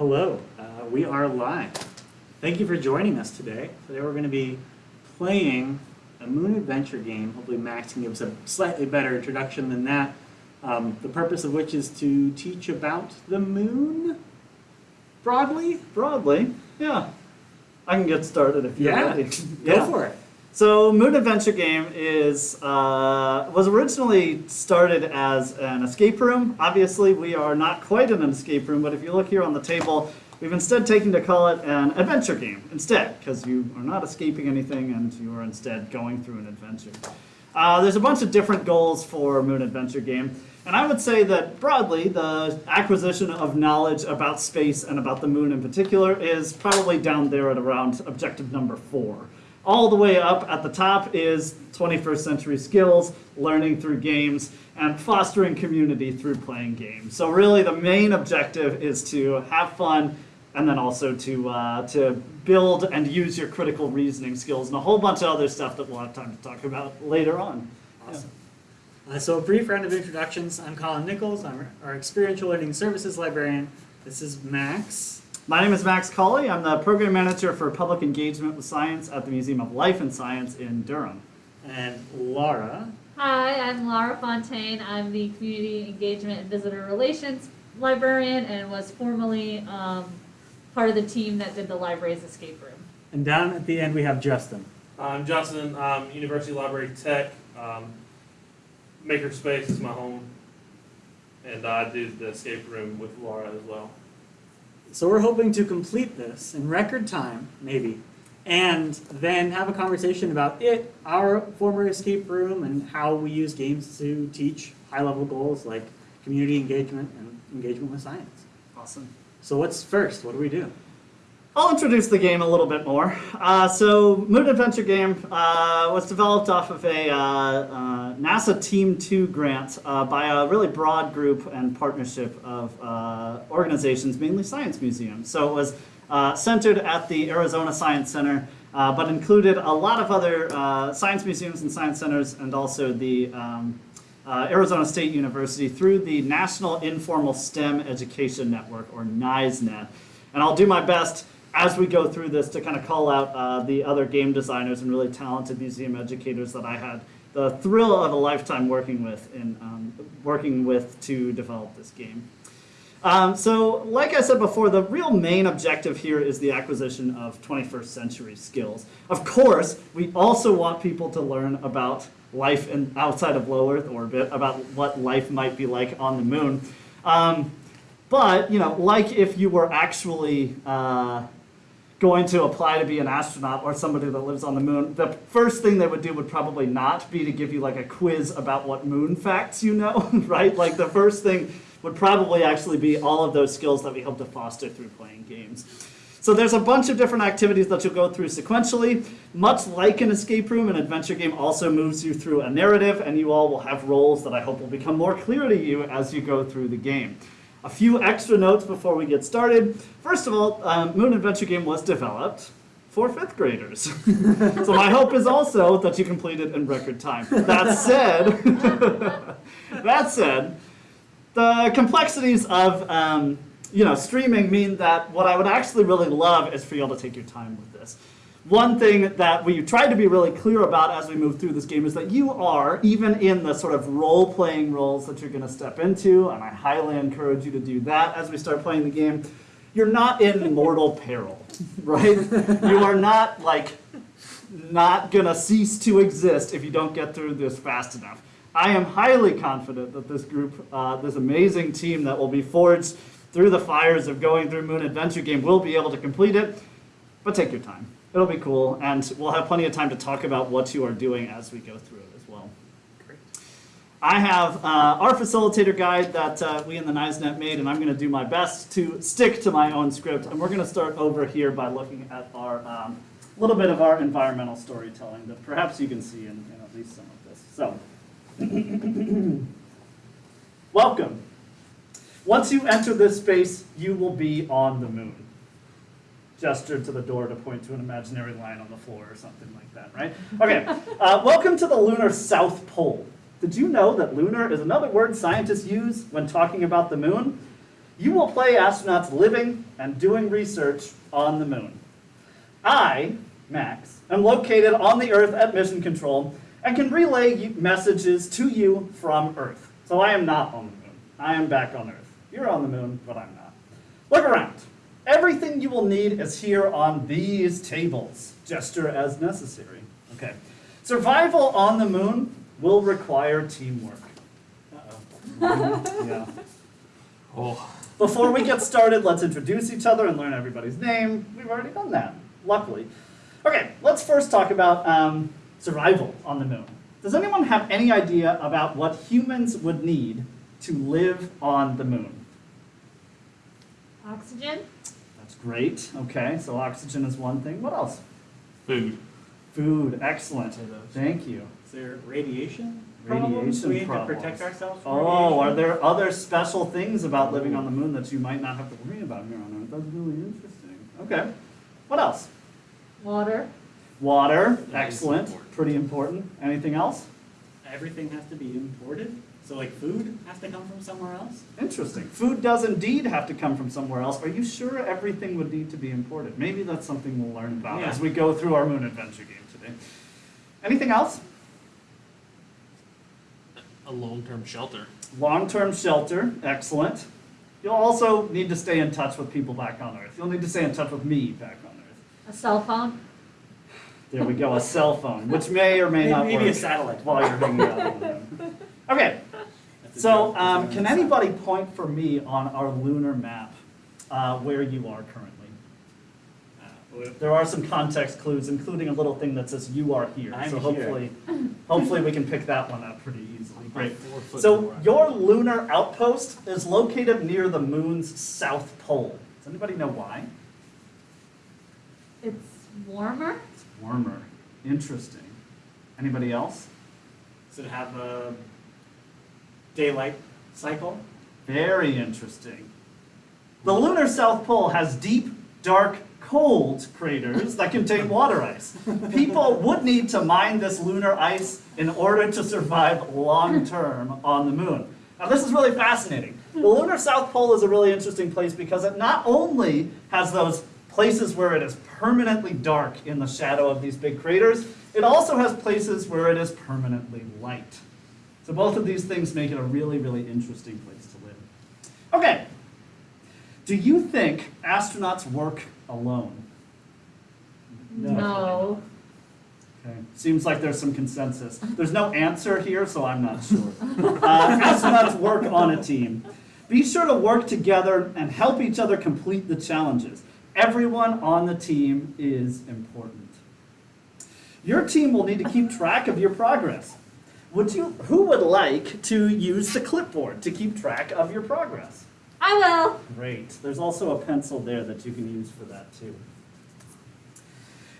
Hello, uh, we are live. Thank you for joining us today. Today we're going to be playing a Moon Adventure game. Hopefully Max can give us a slightly better introduction than that. Um, the purpose of which is to teach about the moon, broadly. Broadly, yeah. I can get started if you're Yeah, ready. Go for it. So Moon Adventure Game is uh, was originally started as an escape room. Obviously, we are not quite in an escape room, but if you look here on the table, we've instead taken to call it an adventure game instead, because you are not escaping anything and you are instead going through an adventure. Uh, there's a bunch of different goals for Moon Adventure Game, and I would say that broadly, the acquisition of knowledge about space and about the moon in particular is probably down there at around objective number four. All the way up at the top is 21st century skills, learning through games, and fostering community through playing games. So really, the main objective is to have fun, and then also to uh, to build and use your critical reasoning skills, and a whole bunch of other stuff that we'll have time to talk about later on. Awesome. Uh, so a brief round of introductions. I'm Colin Nichols. I'm our experiential learning services librarian. This is Max. My name is Max Colley. I'm the program manager for public engagement with science at the Museum of Life and Science in Durham. And Laura. Hi, I'm Laura Fontaine. I'm the Community Engagement and Visitor Relations librarian and was formerly um, part of the team that did the library's escape room. And down at the end we have Justin. I'm Justin, um, University Library Tech. Um, Makerspace is my home, and I do the escape room with Laura as well. So we're hoping to complete this in record time, maybe, and then have a conversation about it, our former escape room, and how we use games to teach high-level goals like community engagement and engagement with science. Awesome. So what's first? What do we do? I'll introduce the game a little bit more. Uh, so, Moon Adventure Game uh, was developed off of a uh, uh, NASA Team 2 grant uh, by a really broad group and partnership of uh, organizations, mainly science museums. So, it was centered at the Arizona Science Center, but included a lot of other science museums and science centers, and also the um, Arizona State University through the National Informal STEM Education Network, or NISENet. And I'll do my best as we go through this to kind of call out uh, the other game designers and really talented museum educators that I had the thrill of a lifetime working with in um, working with to develop this game. Um, so, like I said before, the real main objective here is the acquisition of 21st century skills. Of course, we also want people to learn about life in, outside of low Earth orbit, about what life might be like on the moon. Um, but, you know, like if you were actually uh, going to apply to be an astronaut or somebody that lives on the moon, the first thing they would do would probably not be to give you like a quiz about what moon facts you know, right? Like the first thing would probably actually be all of those skills that we hope to foster through playing games. So there's a bunch of different activities that you'll go through sequentially. Much like an escape room, an adventure game also moves you through a narrative, and you all will have roles that I hope will become more clear to you as you go through the game. A few extra notes before we get started. First of all, um, Moon Adventure Game was developed for fifth graders. so my hope is also that you complete it in record time. That said, that said, the complexities of um, you know streaming mean that what I would actually really love is for you all to take your time with. One thing that we try to be really clear about as we move through this game is that you are, even in the sort of role playing roles that you're going to step into, and I highly encourage you to do that as we start playing the game, you're not in mortal peril, right? you are not like not going to cease to exist if you don't get through this fast enough. I am highly confident that this group, uh, this amazing team that will be forged through the fires of going through Moon Adventure Game will be able to complete it, but take your time. It'll be cool, and we'll have plenty of time to talk about what you are doing as we go through it as well. Great. I have uh, our facilitator guide that uh, we in the NISENet made, and I'm going to do my best to stick to my own script. And we're going to start over here by looking at our um, little bit of our environmental storytelling that perhaps you can see in, in at least some of this. So, welcome. Once you enter this space, you will be on the moon gestured to the door to point to an imaginary line on the floor or something like that, right? Okay, uh, welcome to the lunar South Pole. Did you know that lunar is another word scientists use when talking about the moon? You will play astronauts living and doing research on the moon. I, Max, am located on the Earth at Mission Control and can relay messages to you from Earth. So I am not on the moon. I am back on Earth. You're on the moon, but I'm not. Look around. Everything you will need is here on these tables. Gesture as necessary. Okay. Survival on the moon will require teamwork. Uh-oh. yeah. Oh. Before we get started, let's introduce each other and learn everybody's name. We've already done that, luckily. Okay, let's first talk about um, survival on the moon. Does anyone have any idea about what humans would need to live on the moon? Oxygen? That's great. Okay, so oxygen is one thing. What else? Food. Food. Excellent. Thank you. Is there radiation? Radiation problems we need to protect ourselves from Oh, are there other special things about living on the moon that you might not have to worry about here on Earth? That's really interesting. Okay. What else? Water? Water, excellent, important. pretty important. Anything else? Everything has to be imported? So like food has to come from somewhere else? Interesting. Food does indeed have to come from somewhere else. Are you sure everything would need to be imported? Maybe that's something we'll learn about Yeah. as we go through our moon adventure game today. Anything else? A long-term shelter. Long-term shelter, excellent. You'll also need to stay in touch with people back on Earth. You'll need to stay in touch with me back on Earth. A cell phone? There we go, a cell phone, which may or may Maybe- not maybe a satellite. while you're hanging out on the moon. Okay, So, um, can anybody point for me on our lunar map uh, where you are currently? Uh, There are some context clues, including a little thing that says "you are here." I'm so here. hopefully, hopefully we can pick that one up pretty easily. Great. So your lunar outpost is located near the moon's south pole. Does anybody know why? It's warmer? It's warmer. Interesting. Anybody else? Does it have a daylight cycle? Very interesting. The lunar South Pole has deep, dark, cold craters that contain water ice. People would need to mine this lunar ice in order to survive long term on the moon. Now, this is really fascinating. The lunar South Pole is a really interesting place because it not only has those places where it is permanently dark in the shadow of these big craters, it also has places where it is permanently light. So both of these things make it a really, really interesting place to live. Okay. Do you think astronauts work alone? No. Okay. Seems like there's some consensus. There's no answer here, so I'm not sure. Uh, astronauts work on a team. Be sure to work together and help each other complete the challenges. Everyone on the team is important. Your team will need to keep track of your progress. Would you, who would like to use the clipboard to keep track of your progress? I will. Great. There's also a pencil there that you can use for that too.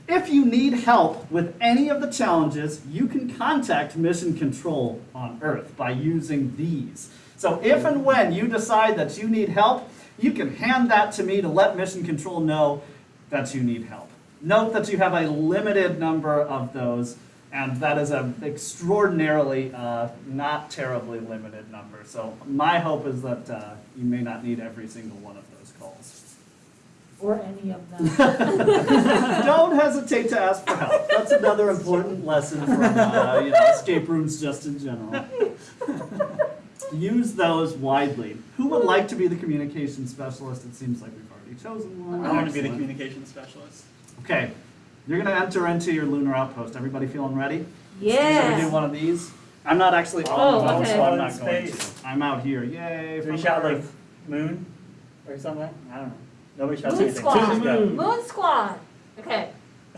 If you need help with any of the challenges, you can contact Mission Control on Earth by using these. So if and when you decide that you need help, you can hand that to me to let Mission Control know that you need help. Note that you have a limited number of those, and that is an extraordinarily uh, not terribly limited number. So my hope is that uh, you may not need every single one of those calls. Or any of them. Don't hesitate to ask for help. That's another important lesson from uh, you know, escape rooms just in general. Use those widely. Who would like to be the communication specialist? It seems like we've already chosen one. I want to be the communication specialist. Okay, you're gonna enter into your lunar outpost. Everybody feeling ready? Yeah. Should we do Yeah. one of these? I'm not actually on Oh, the moon, so. I'm In not going to. space. I'm out here. Yay! Do we from shout like moon or something? I don't know. Nobody shouts Moon anything. squad. Just go. Moon squad. Okay.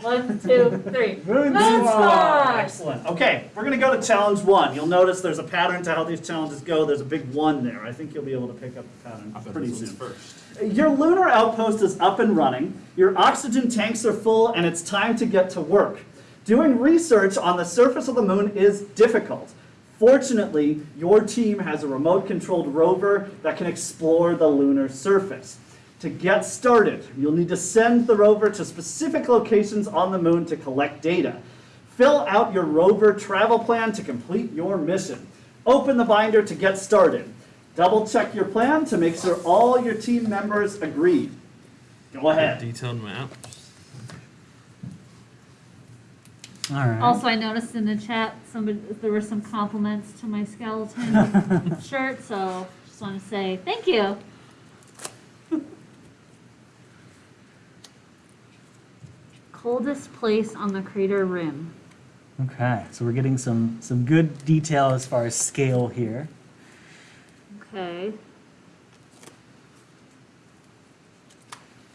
One, two, three. Moon Moon squad. squad. Excellent. Okay, we're gonna go to challenge one. You'll notice there's a pattern to how these challenges go. There's a big one there. I think you'll be able to pick up the pattern I pretty soon. first. Your lunar outpost is up and running. Your oxygen tanks are full, and it's time to get to work. Doing research on the surface of the moon is difficult. Fortunately, your team has a remote controlled rover that can explore the lunar surface. To get started, you'll need to send the rover to specific locations on the moon to collect data. Fill out your rover travel plan to complete your mission. Open the binder to get started. Double check your plan to make sure all your team members agree. Go ahead. Detailed map. All right. Also, I noticed in the chat, somebody, there were some compliments to my skeleton shirt, so just want to say thank you. Coldest place on the crater rim. Okay, so we're getting some some good detail as far as scale here. Okay.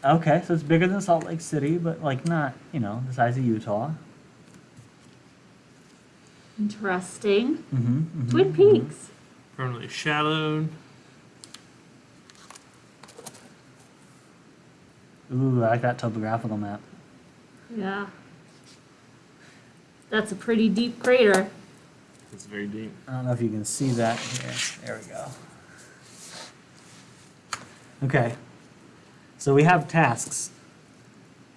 Okay, so it's bigger than Salt Lake City, but like not, you know, the size of Utah. Interesting. Mm-hmm. Twin Peaks. Permanently shadowed. Ooh, I like that topographical map. Yeah. That's a pretty deep crater. It's very deep. I don't know if you can see that here. There we go. Okay. So we have tasks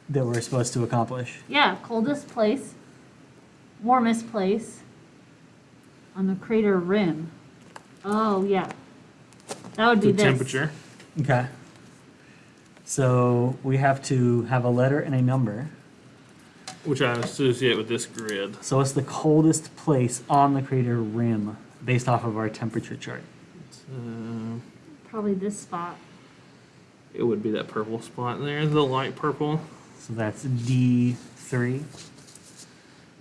that we're supposed to accomplish. Yeah, coldest place, warmest place on the crater rim. Oh, yeah. That would be The this. temperature. Okay. So we have to have a letter and a number. Which I associate with this grid. So it's the coldest place on the crater rim based off of our temperature chart? Uh, Probably this spot. It would be that purple spot there, the light purple. So that's D3.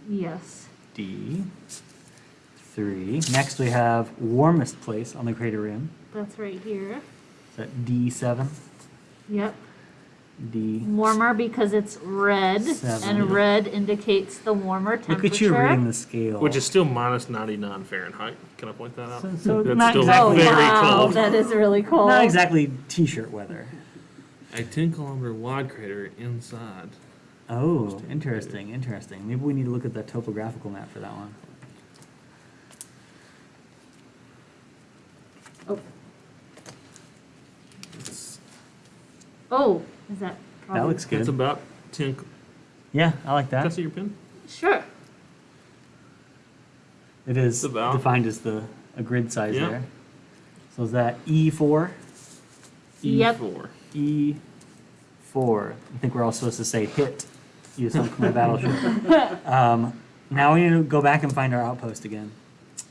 Yes. D3. Next we have warmest place on the crater rim. That's right here. Is that D7? Yep. D. Warmer because it's red, Seven. and red indicates the warmer temperature. Look at you reading the scale. Which is still minus 99 Fahrenheit. Can I point that out? so, so That's not still Oh, exactly very oh, wow. cold. That is really cold. not exactly t-shirt weather. A 10 kilometer wide crater inside. Oh, interesting, interesting. Maybe we need to look at the topographical map for that one. Oh. It's, Oh, is that probably? That looks it's good. about 10. Yeah, I like that. Can I see your pin? Sure. It is about- defined as the a grid size Yeah. there. So is that E4? Yep. E4. E4. I think we're all supposed to say hit. You sunk my battleship. Um, now we need to go back and find our outpost again.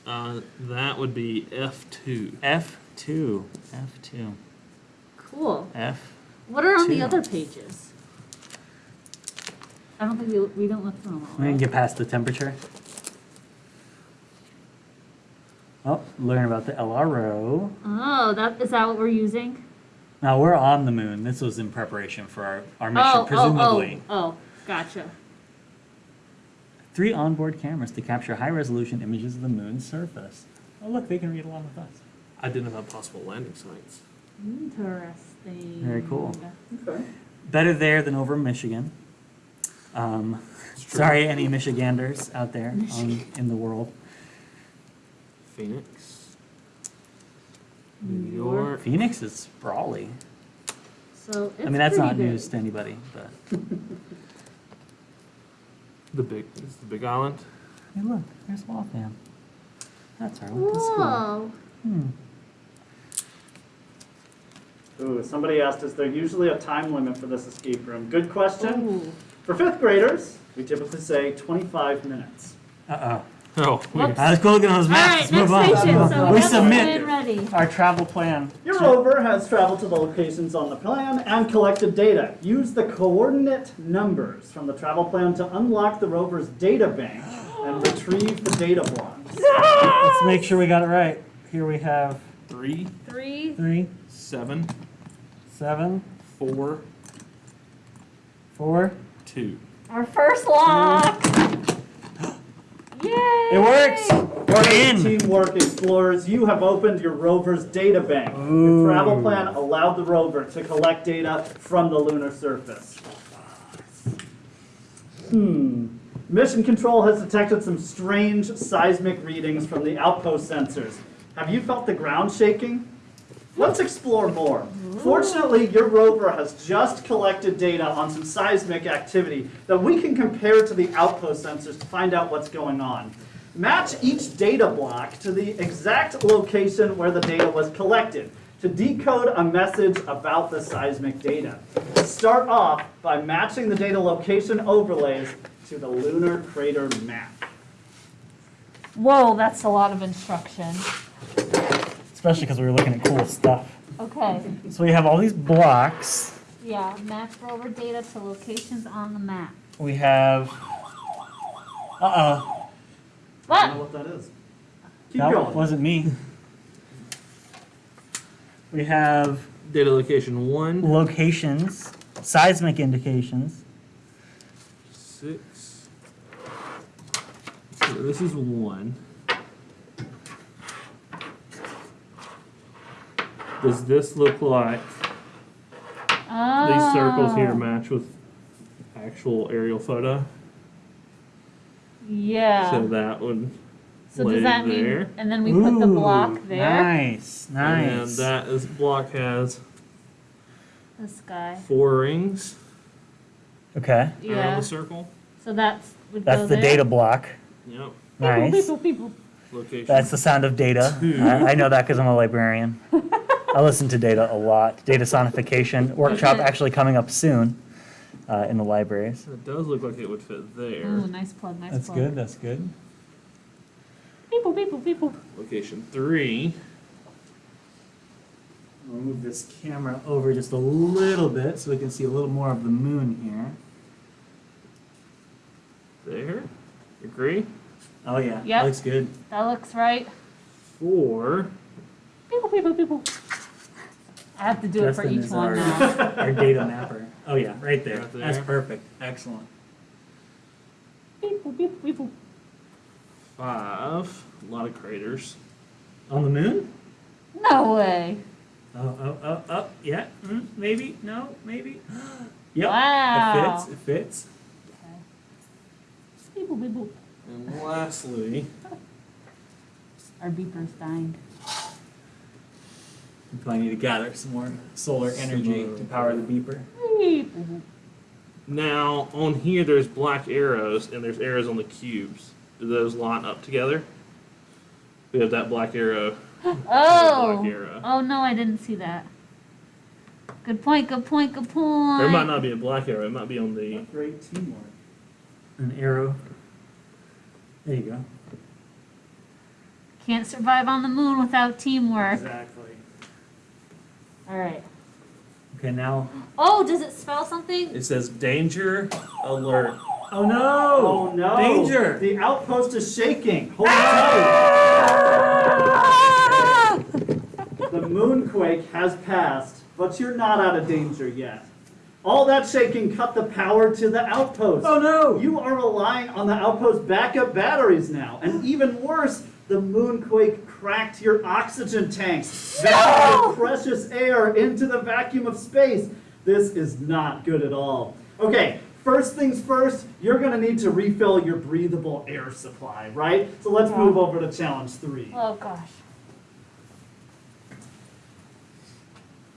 Uh, that would be F2. F2. F2. Cool. F. What are on the other pages? I don't think we, we don't look through them all. We didn't get past the temperature. Oh, learn about the LRO. Oh, that is that what we're using? Now we're on the moon. This was in preparation for our, our mission, oh, presumably. oh, oh, oh, gotcha. Three onboard cameras to capture high resolution images of the moon's surface. Oh, look, they can read along with us. Identify possible landing sites. Interesting. Very cool. Okay. Better there than over in Michigan. Um, sorry, any Michiganders out there um, in the world. Phoenix. New New York. York. Phoenix is sprawly. So it's I mean, that's not big. news to anybody, but The big, is the Big Island. hey, look, there's Waltham. That's our local school. Whoa. Hmm. Ooh, somebody asked, is there usually a time limit for this escape room? Good question. Ooh. For fifth graders, we typically say 25 minutes. Uh Oh, we- Whoops. Let's go look at those All maps. right, Move next on. station. Move So we We have the plan submit ready. our travel plan. Your to- rover has traveled to the locations on the plan and collected data. Use the coordinate numbers from the travel plan to unlock the rover's data bank and retrieve the data blocks. Let's make sure we got it right. Here we have three, Three. three, seven, seven, four, four. two. Our first lock. Yay! It works. We're in. Teamwork explorers, you have opened your rover's data bank. Ooh. Your travel plan allowed the rover to collect data from the lunar surface. Hmm. Mission Control has detected some strange seismic readings from the outpost sensors. Have you felt the ground shaking? Let's explore more. Fortunately, your rover has just collected data on some seismic activity that we can compare to the outpost sensors to find out what's going on. Match each data block to the exact location where the data was collected to decode a message about the seismic data. Start off by matching the data location overlays to the lunar crater map. Whoa, that's a lot of instruction. Especially because we were looking at cool stuff. Okay, So we have all these blocks. yeah, match rover data to locations on the map. We have. Uh oh. I don't know What? what that is. Keep That going. wasn't me. We have Data location one, locations, seismic indications. six. So this is one. Does this look like these circles here Oh, match with actual aerial photo? Yeah. So that would So does that there. mean, and then we put the block Ooh, there? Nice, nice. And nice. that is block has This guy. four rings okay, around Yeah. the circle. So that's would go that's the there. data block. Yep. Nice. People, people, Location. That's the sound of data. I, I know that because I'm a librarian. I listen to data a lot. Data sonification workshop actually coming up soon uh, in the libraries. It does look like it would fit there. Ooh, nice plug, nice plug. That's plug. good. That's good. People, people, people. Location three. We'll move this camera over just a little bit so we can see a little more of the moon here. There. Agree? Oh yeah, Yep. looks good. That looks right. Four. People, people, people. I have to do it for Justin each is one our- now. Our data mapper. Oh yeah, right there. Right That's perfect. Excellent. people, people, people. Five. A lot of craters. On the moon? No way. Oh, oh, oh, oh, yeah, mm, maybe, no, maybe. Yep, Wow. it fits, it fits. Okay. People, people. And lastly, Our beeper's dying. We probably need to gather some more solar energy Some, to power the beeper. People. now on here there's black arrows and there's arrows on the cubes. Do those line up together? We have that black arrow. Oh. Black arrow. Oh no, I didn't see that. Good point, good point, good point. There might not be a black arrow. It might be on the. Great teamwork. An arrow. There you go. Can't survive on the moon without teamwork. Exactly. Alright. Okay, now. Oh, does it spell something? It says danger alert. Oh no! Oh no! Danger! The outpost is shaking. Hold ah! tight. The moonquake has passed, but you're not out of danger yet. All that shaking cut the power to the outpost. Oh no! You are relying on the outpost backup batteries now, and even worse, the moonquake cracked your oxygen tanks, your precious air into the vacuum of space. This is not good at all. Okay, first things first, you're gonna need to refill your breathable air supply, right? So let's move over to challenge three. Oh gosh.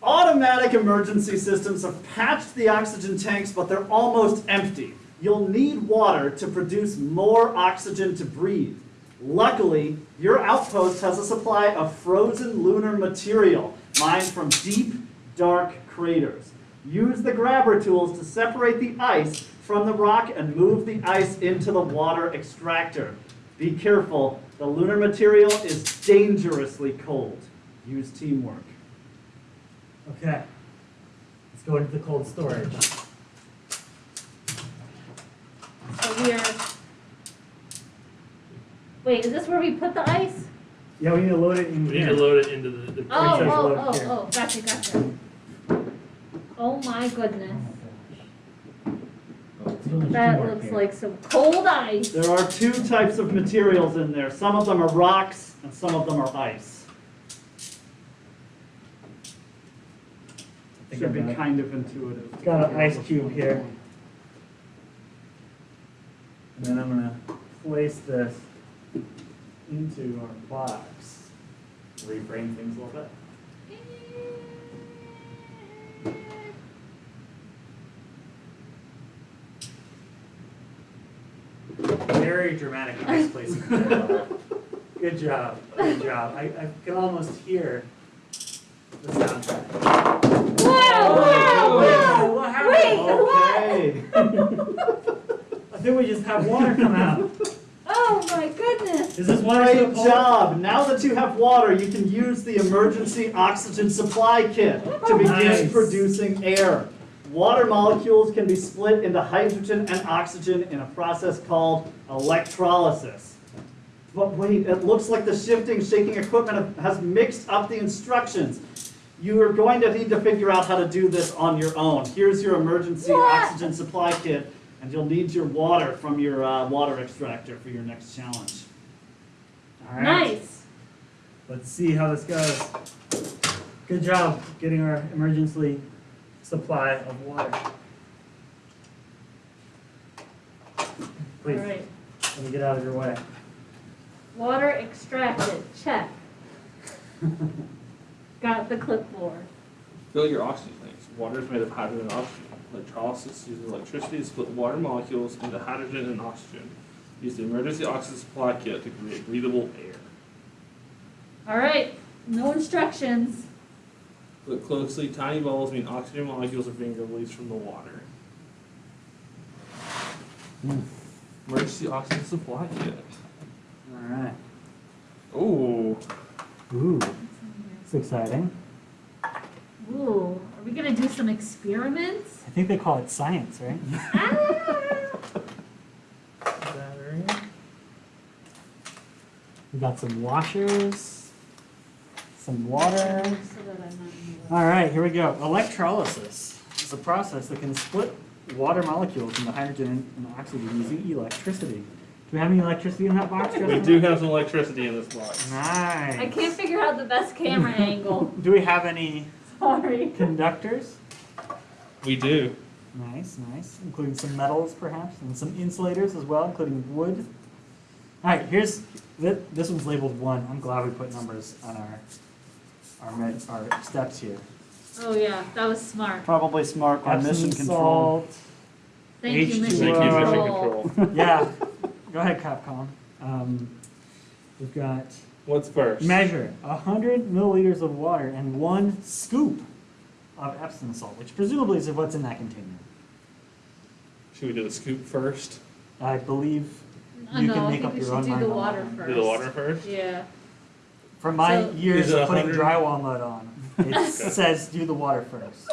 Automatic emergency systems have patched the oxygen tanks, but they're almost empty. You'll need water to produce more oxygen to breathe. Luckily, your outpost has a supply of frozen lunar material mined from deep, dark craters. Use the grabber tools to separate the ice from the rock and move the ice into the water extractor. Be careful, the lunar material is dangerously cold. Use teamwork. Okay. Let's go into the cold storage. So we're. Wait, is this where we put the ice? Yeah, we need to load it in We need here. to load it into the. the Oh, sure it's oh, loaded oh, here. oh, gotcha, gotcha. Oh my goodness. That looks like some cold ice. There are two types of materials in there. Some of them are rocks and some of them are ice. I think Should I be it. kind of intuitive. Got an ice cube here. And then I'm gonna place this into our box. Reframe things a little bit. Very dramatic misplacing. Good job, good job. I, I can almost hear the soundtrack. Wow, oh, wow, Whoa, wow! what happened? Wait, what? I think we just have water come out. Oh my goodness! Is this water Great cold? job. Now that you have water, you can use the emergency oxygen supply kit oh, to begin Nice. producing air. Water molecules can be split into hydrogen and oxygen in a process called electrolysis. But wait, it looks like the shifting, shaking equipment has mixed up the instructions. You are going to need to figure out how to do this on your own. Here's your emergency What? oxygen supply kit, and you'll need your water from your uh, water extractor for your next challenge. All right. Nice. Let's see how this goes. Good job getting our emergency supply of water. Please, right. let me get out of your way. Water extracted. Check. Got the clipboard. Fill your oxygen tanks. Water is made of hydrogen and oxygen. Electrolysis uses electricity to split water molecules into hydrogen and oxygen. Use the emergency oxygen supply kit to create breathable air. All right. No instructions. Look closely. Tiny bubbles mean oxygen molecules are being released from the water. Hmm. Emergency oxygen supply kit. All right. Ooh. Ooh, it's exciting. Ooh. Are we gonna do some experiments? I think they call it science, right? ah! Battery. We got some washers, some water. So that I'm not in the way. All right, here we go. Electrolysis is a process that can split water molecules into hydrogen and oxygen using electricity. Do we have any electricity in that box? We Justin? do have some electricity in this box. Nice. I can't figure out the best camera angle. Do we have any Sorry. conductors? We do. Nice, nice. Including some metals, perhaps, and some insulators as well, including wood. All right, here's this, this one's labeled one. I'm glad we put numbers on our our, med, our steps here. Oh yeah, that was smart. Probably smart on mission control. salt. Thank you, H2O. Mission Thank you, Mission Control. Control. Yeah, go ahead, Capcom. Um, we've got What's first? measure 100 milliliters of water and one scoop of Epsom salt, which presumably is what's in that container. Should we do the scoop first? I believe Uh, You no, can I make think up we your should own do mind the on that water one. first. Do the water first? Yeah. from my So- years of putting 100? drywall mud on, it says do the water first.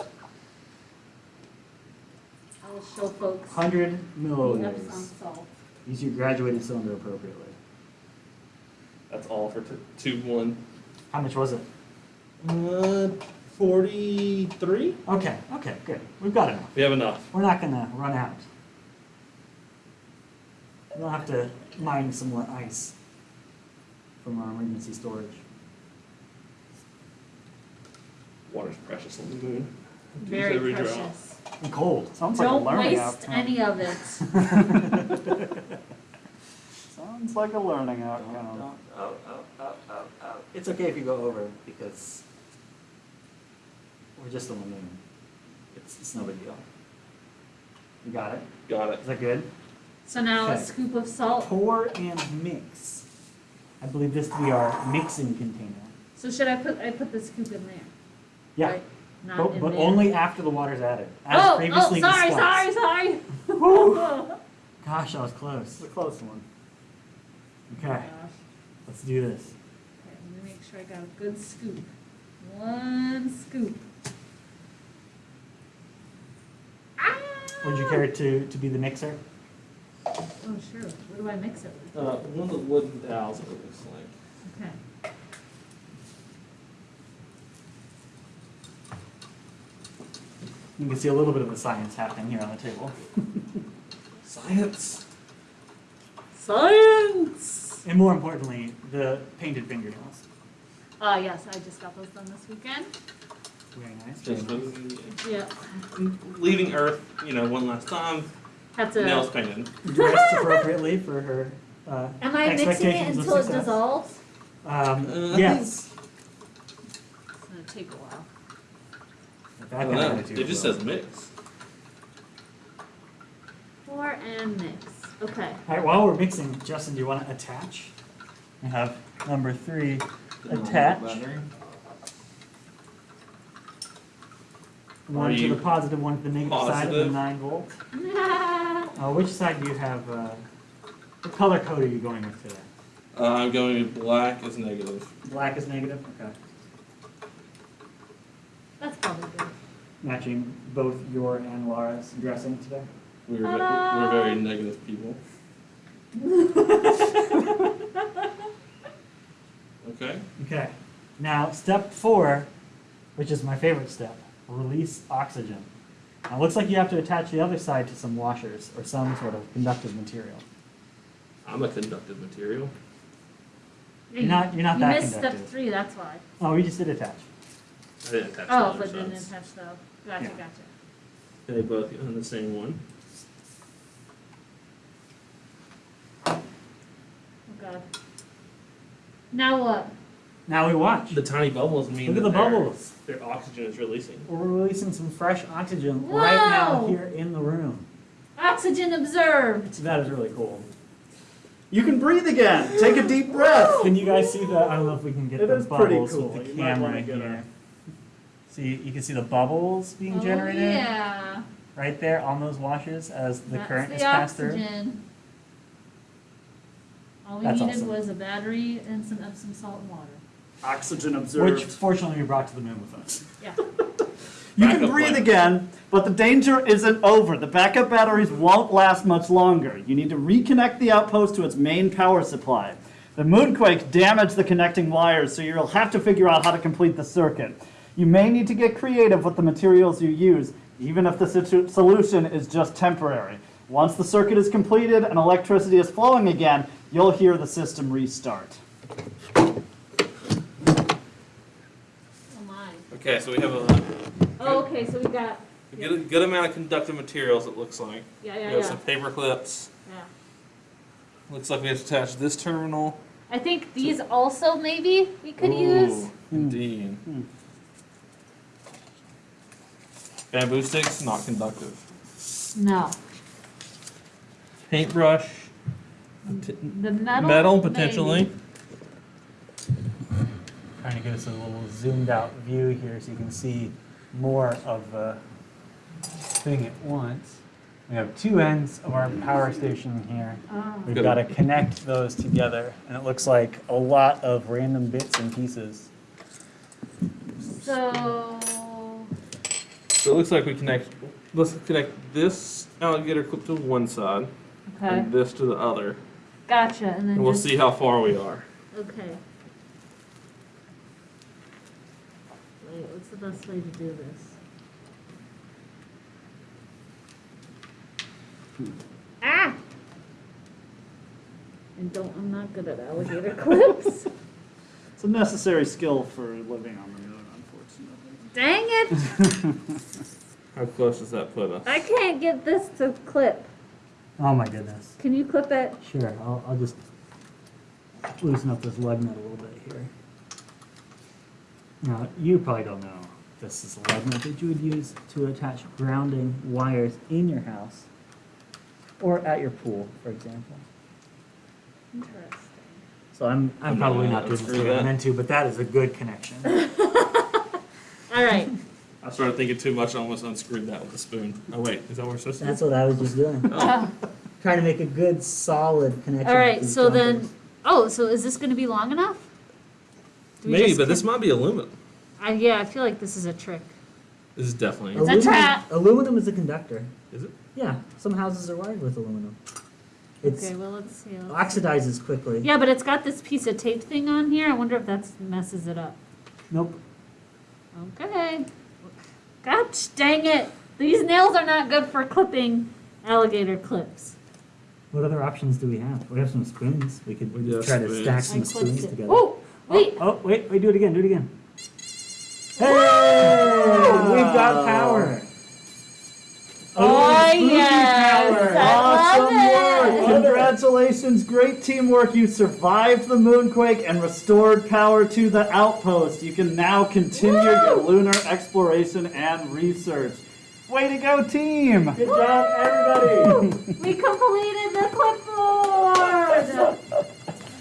I will show folks. 100 the Epsom milliliters. salt. Use your graduating cylinder appropriately. That's all for t- tube one. How much was it? Uh, 43? Okay, okay, good. We've got enough. We have enough. We're not gonna run out. We'll have to mine some more ice from our emergency storage. Water's precious on the moon. Use Very every drop. precious. And cold. Sounds Don't like a learning waste outcome. any of it. Sounds like a learning outcome. Oh, oh, oh, oh, oh. It's okay if you go over because we're just on the moon. It's, it's no big deal. You got it? Got it. Is that good? So now a Okay. scoop of salt. Pour and mix. I believe this to be our mixing container. So should I put, I put the scoop in there? Yeah, right? Not but, in but there. only after the water's added. As Oh, oh, previously sorry, discussed. sorry, sorry. Woo. Gosh. I was close. It's close. a close one. Okay, let's do this. Okay, let me make sure I got a good scoop. One scoop. Ah! Would you care to, to be the mixer? Oh, sure. What do I mix it with? Uh, one of the wooden towels, it looks like. Okay. You can see a little bit of the science happening here on the table. Science. Science! And more importantly, the painted fingernails. Uh, yes, I just got those done this weekend. Very nice. Very Just nice. Yeah. leaving Earth, you know, one last time. Had to. Nails painted. Dressed appropriately for her uh, Am I mixing it until it dissolves? Um, Uh, yes. It's gonna take a while. That I don't know. attitude It just says mix. Pour and mix. Okay. All right, while we're mixing, Justin, do you want to attach? We have number three, attach. One Are to the positive, one to the negative side of the nine volt. Uh, which side do you have, uh, what color code are you going with today? Uh, I'm going with black as negative. Black is negative, okay. That's probably good. Matching both your and Laura's dressing today. We're, ve- we're very um. negative people. Okay. Okay. Now, step four, which is my favorite step, release oxygen. Now, it looks like you have to attach the other side to some washers or some sort of conductive material. I'm a conductive material. You're not- you're not you that missed step three, that's why. Oh, we just did attach. I didn't attach Oh, other but didn't attach though. gotcha, Yeah. gotcha. They both on the same one. God. Now what? Now we watch. The tiny bubbles mean Look at that the their- bubbles. Their oxygen is releasing. We're releasing some fresh oxygen right now Wow. here in the room. Oxygen observed. That is really cool. You can breathe again. Take a deep breath. Can you guys see that? I don't know if we can get It the is pretty bubbles cool. with the You might camera wanna get here. See, you can see the bubbles being Oh, generated yeah. right there on those washes as the That's current the is passed through. oxygen. All we That's needed awesome. was a battery and some Epsom salt and water. Oxygen observed. Which fortunately we brought to the moon with us. Yeah. You can breathe plan. again, but the danger isn't over. The backup batteries won't last much longer. You need to reconnect the outpost to its main power supply. The moonquake damaged the connecting wires, so you'll have to figure out how to complete the circuit. You may need to get creative with the materials you use, even if the situ- solution is just temporary. Once the circuit is completed and electricity is flowing again, you'll hear the system restart. Oh my. Okay, so we have a, Oh, okay, so we got, a good, good amount of conductive materials. It looks like. yeah, we yeah, have yeah, some paper clips. yeah. Looks like we have to attach this terminal. I think these also maybe we could use. Ooh, Indeed. Bamboo sticks, not conductive. No. Paintbrush, The metal. metal maybe. potentially. Trying to give us a little zoomed out view here so you can see more of the thing at once. We have two ends of our power station here. Oh. We've got to connect those together, and it looks like a lot of random bits and pieces. So. So it looks like we connect. Let's connect this alligator clip to one side Okay. and this to the other, Gotcha. And then and we'll just, see how far we are. Okay. Wait, what's the best way to do this? Ah! And don't, I'm not good at alligator clips. It's a necessary skill for living on the moon, unfortunately. Dang it! How close does that put us? I can't get this to clip. Oh my goodness. Can you clip it? Sure, I'll, I'll just loosen up this lug nut a little bit here. Now, you probably don't know this is a lug nut that you would use to attach grounding wires in your house or at your pool, for example. Interesting. So I'm, I'm probably not doing this screw the way I'm that. but that is a good connection. All right. I started thinking too much. I almost unscrewed that with a spoon. Oh wait, is that what we're supposed to do? That's what I was just doing. Oh. Trying to make a good, solid connection. All right. So then, oh, so is this going to be long enough? Do we Maybe, just but this con- might be aluminum. I, yeah, I feel like this is a trick. This is definitely. It's a trap. Aluminum is a conductor. Is it? Yeah, some houses are wired with aluminum. It's Okay. Well, let's see. Let's- oxidizes quickly. Yeah, but it's got this piece of tape thing on here. I wonder if that messes it up. Nope. Okay. Gosh, dang it. These nails are not good for clipping alligator clips. What other options do we have? We have some spoons. We could We do have try to stack some spoons it. together. Oh, oh wait. Oh, oh, wait, wait, do it again, do it again. Hey! We've got power. Oh, oh spooky yes. power. I love Awesome it. Work! Congratulations, great teamwork. You survived the moonquake and restored power to the outpost. You can now continue your lunar exploration and research. Way to go, team! Good job, everybody. We completed the clipboard!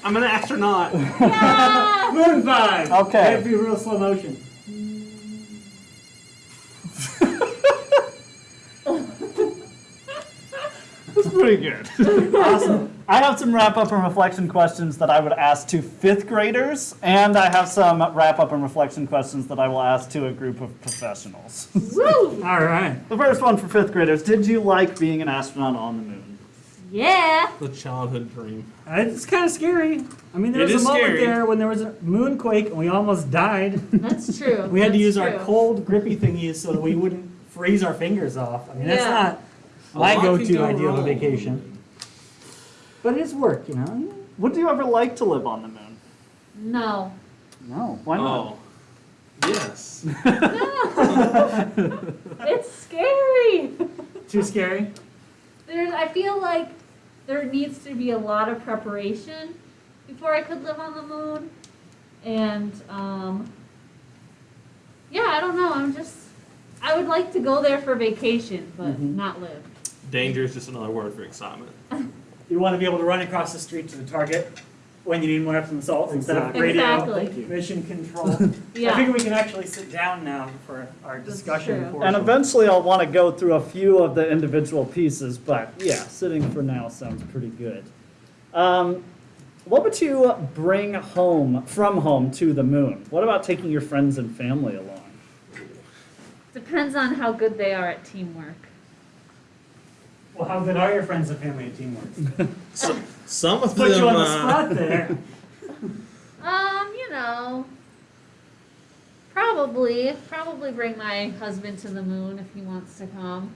I'm an astronaut. Yeah! Moon five. Okay. It'd be real slow motion. That's pretty good. awesome. I have some wrap up and reflection questions that I would ask to fifth graders, and I have some wrap up and reflection questions that I will ask to a group of professionals. Woo! All right. the first one for fifth graders Did you like being an astronaut on the moon? Yeah! The childhood dream. Uh, It's kind of scary. I mean, there It was a moment scary. there when there was a moonquake and we almost died. That's true. We had to That's use our cold, grippy thingies so that we wouldn't freeze our fingers off. I mean, that's Yeah. not A my lot go-to go idea of a wrong. vacation. But it's work, you know. Would you ever like to live on the moon? No. No. Why not? Oh. Yes. No. it's scary! Too scary. There's, I feel like there needs to be a lot of preparation before I could live on the moon. And, um, yeah, I don't know. I'm just, I would like to go there for vacation, but Mhm. not live. Danger is just another word for excitement. You want to be able to run across the street to the target when you need more Epsom salts instead of radio Exactly. Mission control. Yeah. I think we can actually sit down now for our discussion And eventually I'll want to go through a few of the individual pieces, but yeah, sitting for now sounds pretty good. Um, what would you bring home from home to the moon? What about taking your friends and family along? Depends on how good they are at teamwork. Well, how good are your friends and family at teamwork? So, some of Put them. Put you on the uh, spot there. Um, you know, probably, probably bring my husband to the moon if he wants to come.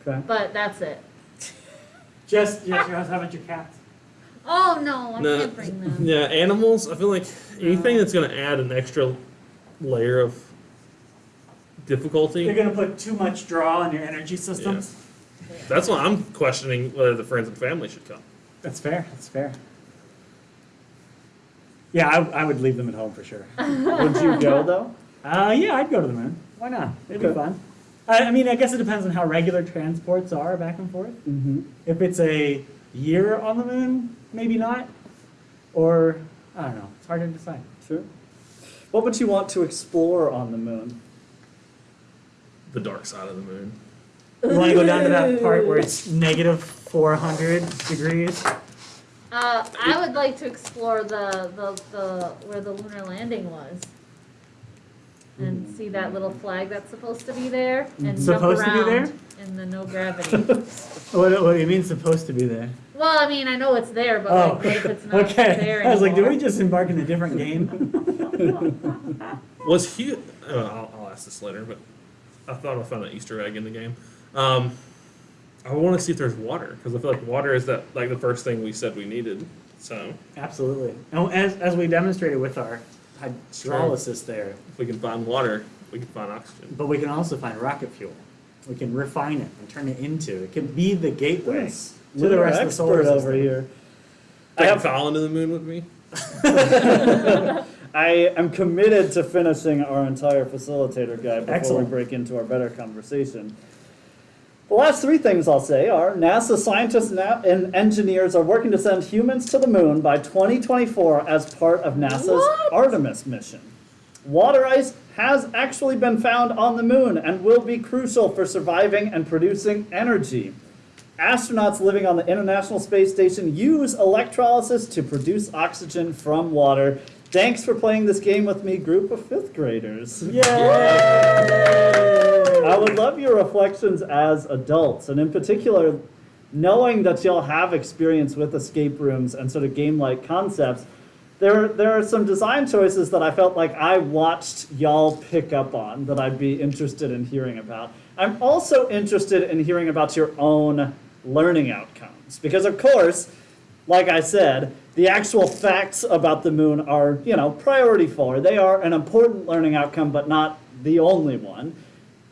Okay. But that's it. Just, just your, how about your cats? Oh no, I No. can't bring them. Yeah, animals. I feel like anything that's going to add an extra layer of difficulty. You're gonna put too much draw on your energy systems. That's why I'm questioning whether the friends and family should come. That's fair. That's fair. Yeah, I, I would leave them at home for sure. Would you go though? Uh, yeah, I'd go to the moon. Why not? It'd be fun. I, I mean, I guess it depends on how regular transports are back and forth. Mm-hmm. If it's a year on the moon, maybe not. Or, I don't know. It's hard to decide. Sure. What would you want to explore on the moon? The dark side of the moon. You want to go down to that part where it's negative 400 degrees? Uh, I would like to explore the, the, the where the lunar landing was. And see that little flag that's supposed to be there and Supposed to jump be around in the no gravity. What, what do you mean supposed to be there? well, I mean, I know it's there, but Oh, like, what if it's not okay. there I was like, did we anymore? just embark in a different game? Was Hugh? Uh, I'll, I'll ask this later, but I thought I found an Easter egg in the game. Um, I want to see if there's water because I feel like water is that like the first thing we said we needed. So Absolutely. And as, as we demonstrated with our hydrolysis there, if we can find water, we can find oxygen. but we can also find rocket fuel. We can refine it and turn it into, it can be the gateway Yes. to the rest of the solar expert system. over here. I Take have Colin to the moon with me. I am committed to finishing our entire facilitator guide before Excellent. we break into our better conversation. The last three things I'll say are NASA scientists and engineers are working to send humans to the moon by 2024 as part of NASA's What? Artemis mission. Water ice has actually been found on the moon and will be crucial for surviving and producing energy. Astronauts living on the International Space Station use electrolysis to produce oxygen from water. Thanks for playing this game with me, group of fifth graders. Yay! I would love your reflections as adults, and in particular, knowing that you'll have experience with escape rooms and sort of game-like concepts. There, there are some design choices that I felt like I watched y'all pick up on that I'd be interested in hearing about. I'm also interested in hearing about your own learning outcomes because, of course, like I said, the actual facts about the moon are, you know, priority four. They are an important learning outcome, but not the only one.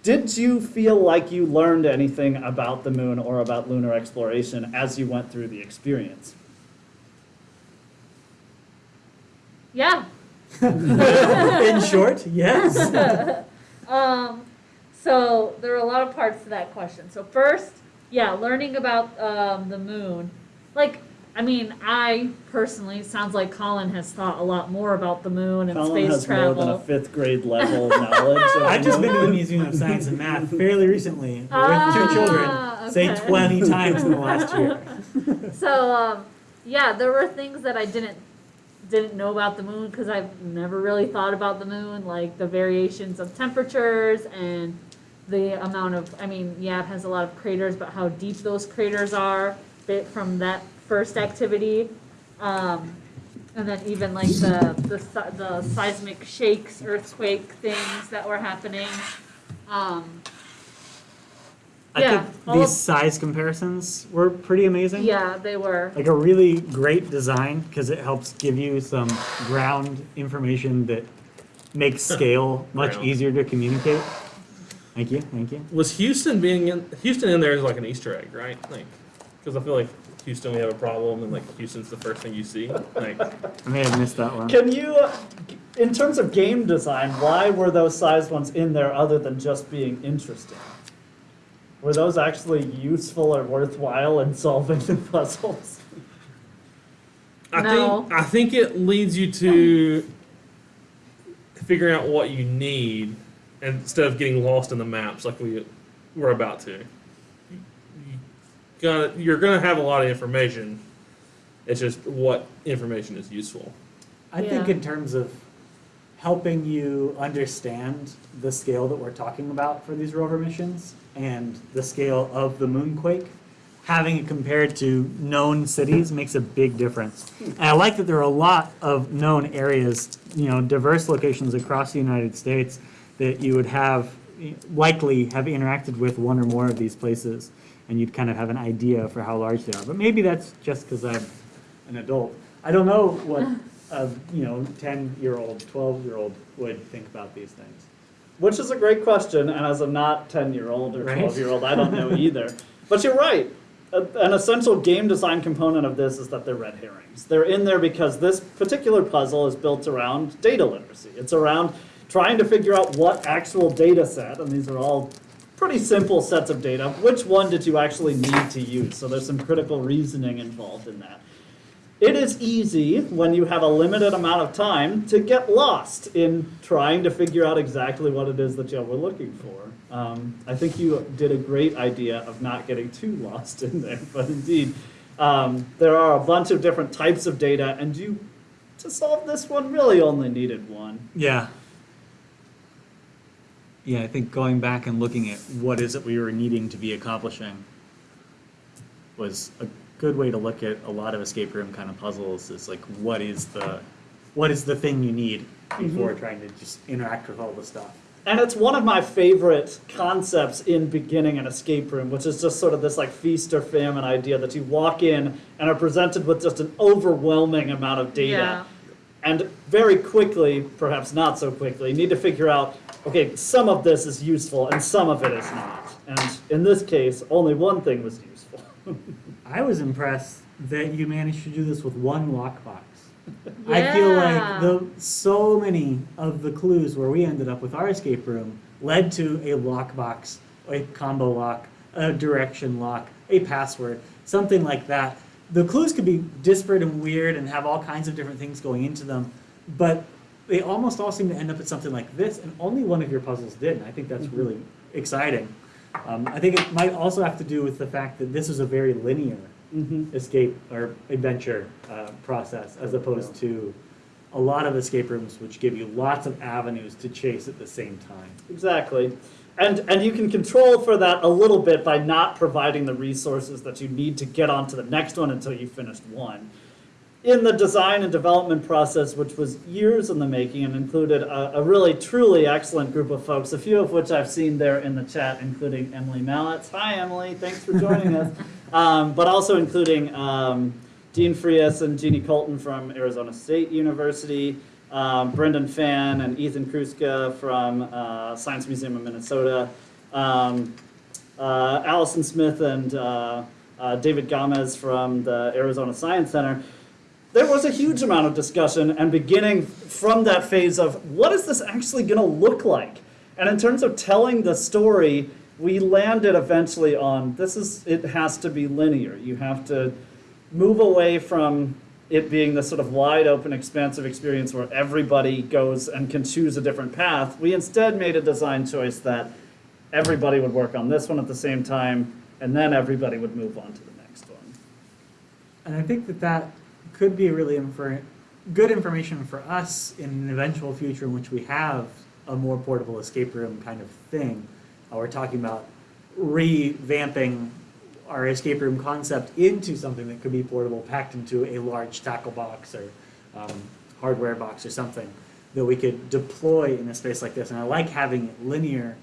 Did you feel like you learned anything about the moon or about lunar exploration as you went through the experience? Yeah. In short, yes. Um, So there are a lot of parts to that question. So first, yeah, learning about um, the moon. Like, I mean, I personally it sounds like Colin has thought a lot more about the moon and Colin space has travel. more than a fifth grade level knowledge. of I've just the been to the. Museum of Science and Math fairly recently with Ah, two children, say 20 times in the last year. So um, yeah, there were things that I didn't didn't know about the moon because I've never really thought about the moon, like the variations of temperatures and the amount of. I mean, yeah, it has a lot of craters, but how deep those craters are bit from that first activity. Um, and then even like the, the the seismic shakes, earthquake things that were happening. Um, I Yeah, think these of- size comparisons were pretty amazing. yeah, they were. Like a really great design because it helps give you some ground information that makes scale much Ground. easier to communicate. Thank you, thank you. Was Houston being in Houston in there is like an Easter egg, right? Like, because I feel like Houston we have a problem, and like Houston's the first thing you see. Like, I may have missed that one. Can you, uh, in terms of game design, why were those sized ones in there other than just being interesting? Were those actually useful or worthwhile in solving the puzzles? I No. think I think it leads you to figuring out what you need instead of getting lost in the maps like we we're about to. You gotta, you're gonna have a lot of information. It's just what information is useful. I think in terms of helping you understand the scale that we're talking about for these rover missions and the scale of the moonquake, having it compared to known cities makes a big difference. And I like that there are a lot of known areas, you know, diverse locations across the United States that you would have likely have interacted with one or more of these places and you'd kind of have an idea for how large they are. But maybe that's just because I'm an adult. I don't know what a you know ten year old, twelve year old would think about these things. Which is a great question, and as a not 10 year old or 12 year old, I don't know either. But you're right. A- An essential game design component of this is that they're red herrings. They're in there because this particular puzzle is built around data literacy. It's around trying to figure out what actual data set, and these are all pretty simple sets of data, which one did you actually need to use? So there's some critical reasoning involved in that. It is easy when you have a limited amount of time to get lost in trying to figure out exactly what it is that you were looking for. Um, I think you did a great idea of not getting too lost in there, but indeed, um, there are a bunch of different types of data, and you, to solve this one, really only needed one. Yeah. Yeah, I think going back and looking at what is it we were needing to be accomplishing was a good way to look at a lot of escape room kind of puzzles is like what is the what is the thing you need mm-hmm. before trying to just interact with all the stuff. And it's one of my favorite concepts in beginning an escape room, which is just sort of this like feast or famine idea that you walk in and are presented with just an overwhelming amount of data. Yeah. And very quickly, perhaps not so quickly, need to figure out okay, some of this is useful and some of it is not. And in this case, only one thing was useful. I was impressed that you managed to do this with one lockbox. I feel like the so many of the clues where we ended up with our escape room led to a lockbox, a combo lock, a direction lock, a password, something like that. The clues could be disparate and weird and have all kinds of different things going into them, but they almost all seem to end up at something like this, and only one of your puzzles did. And I think that's really exciting. Um, I think it might also have to do with the fact that this is a very linear Mm-hmm. escape or adventure uh, process as opposed to a lot of escape rooms which give you lots of avenues to chase at the same time. Exactly. And, and you can control for that a little bit by not providing the resources that you need to get onto the next one until you finished one. In the design and development process, which was years in the making and included a, a really truly excellent group of folks, a few of which I've seen there in the chat, including Emily Mallett. Hi, Emily. Thanks for joining us. Um, but also including um, Dean Frias and Jeannie Colton from Arizona State University, um, Brendan Fan and Ethan Kruska from uh, Science Museum of Minnesota, um, uh, Allison Smith and uh, uh, David Gomez from the Arizona Science Center. There was a huge amount of discussion and beginning from that phase of what is this actually going to look like? And in terms of telling the story, we landed eventually on this is it has to be linear. You have to move away from it being this sort of wide open, expansive experience where everybody goes and can choose a different path. We instead made a design choice that everybody would work on this one at the same time, and then everybody would move on to the next one. And I think that that could be really infer- good information for us in an eventual future in which we have a more portable escape room kind of thing. Uh, we're talking about revamping our escape room concept into something that could be portable, packed into a large tackle box or um, hardware box or something that we could deploy in a space like this. And I like having it linear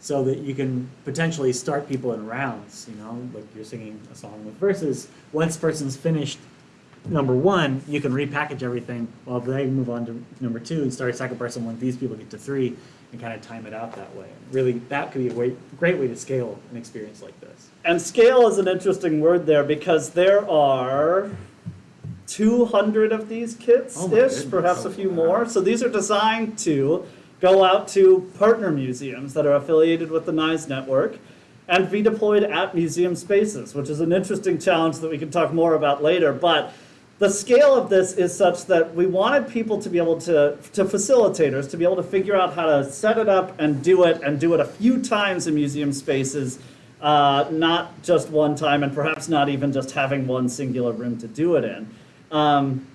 so that you can potentially start people in rounds, you know, like you're singing a song with verses. Once person's finished number one, you can repackage everything while they move on to number two and start a second person when these people get to three and kind of time it out that way. Really, that could be a way, great way to scale an experience like this. And scale is an interesting word there because there are 200 of these kits Oh my ish, goodness. perhaps a oh, few more. So these are designed to go out to partner museums that are affiliated with the NISE network and be deployed at museum spaces, which is an interesting challenge that we can talk more about later. But the scale of this is such that we wanted people to be able to, to facilitators, to be able to figure out how to set it up and do it and do it a few times in museum spaces, uh, not just one time and perhaps not even just having one singular room to do it in. Um,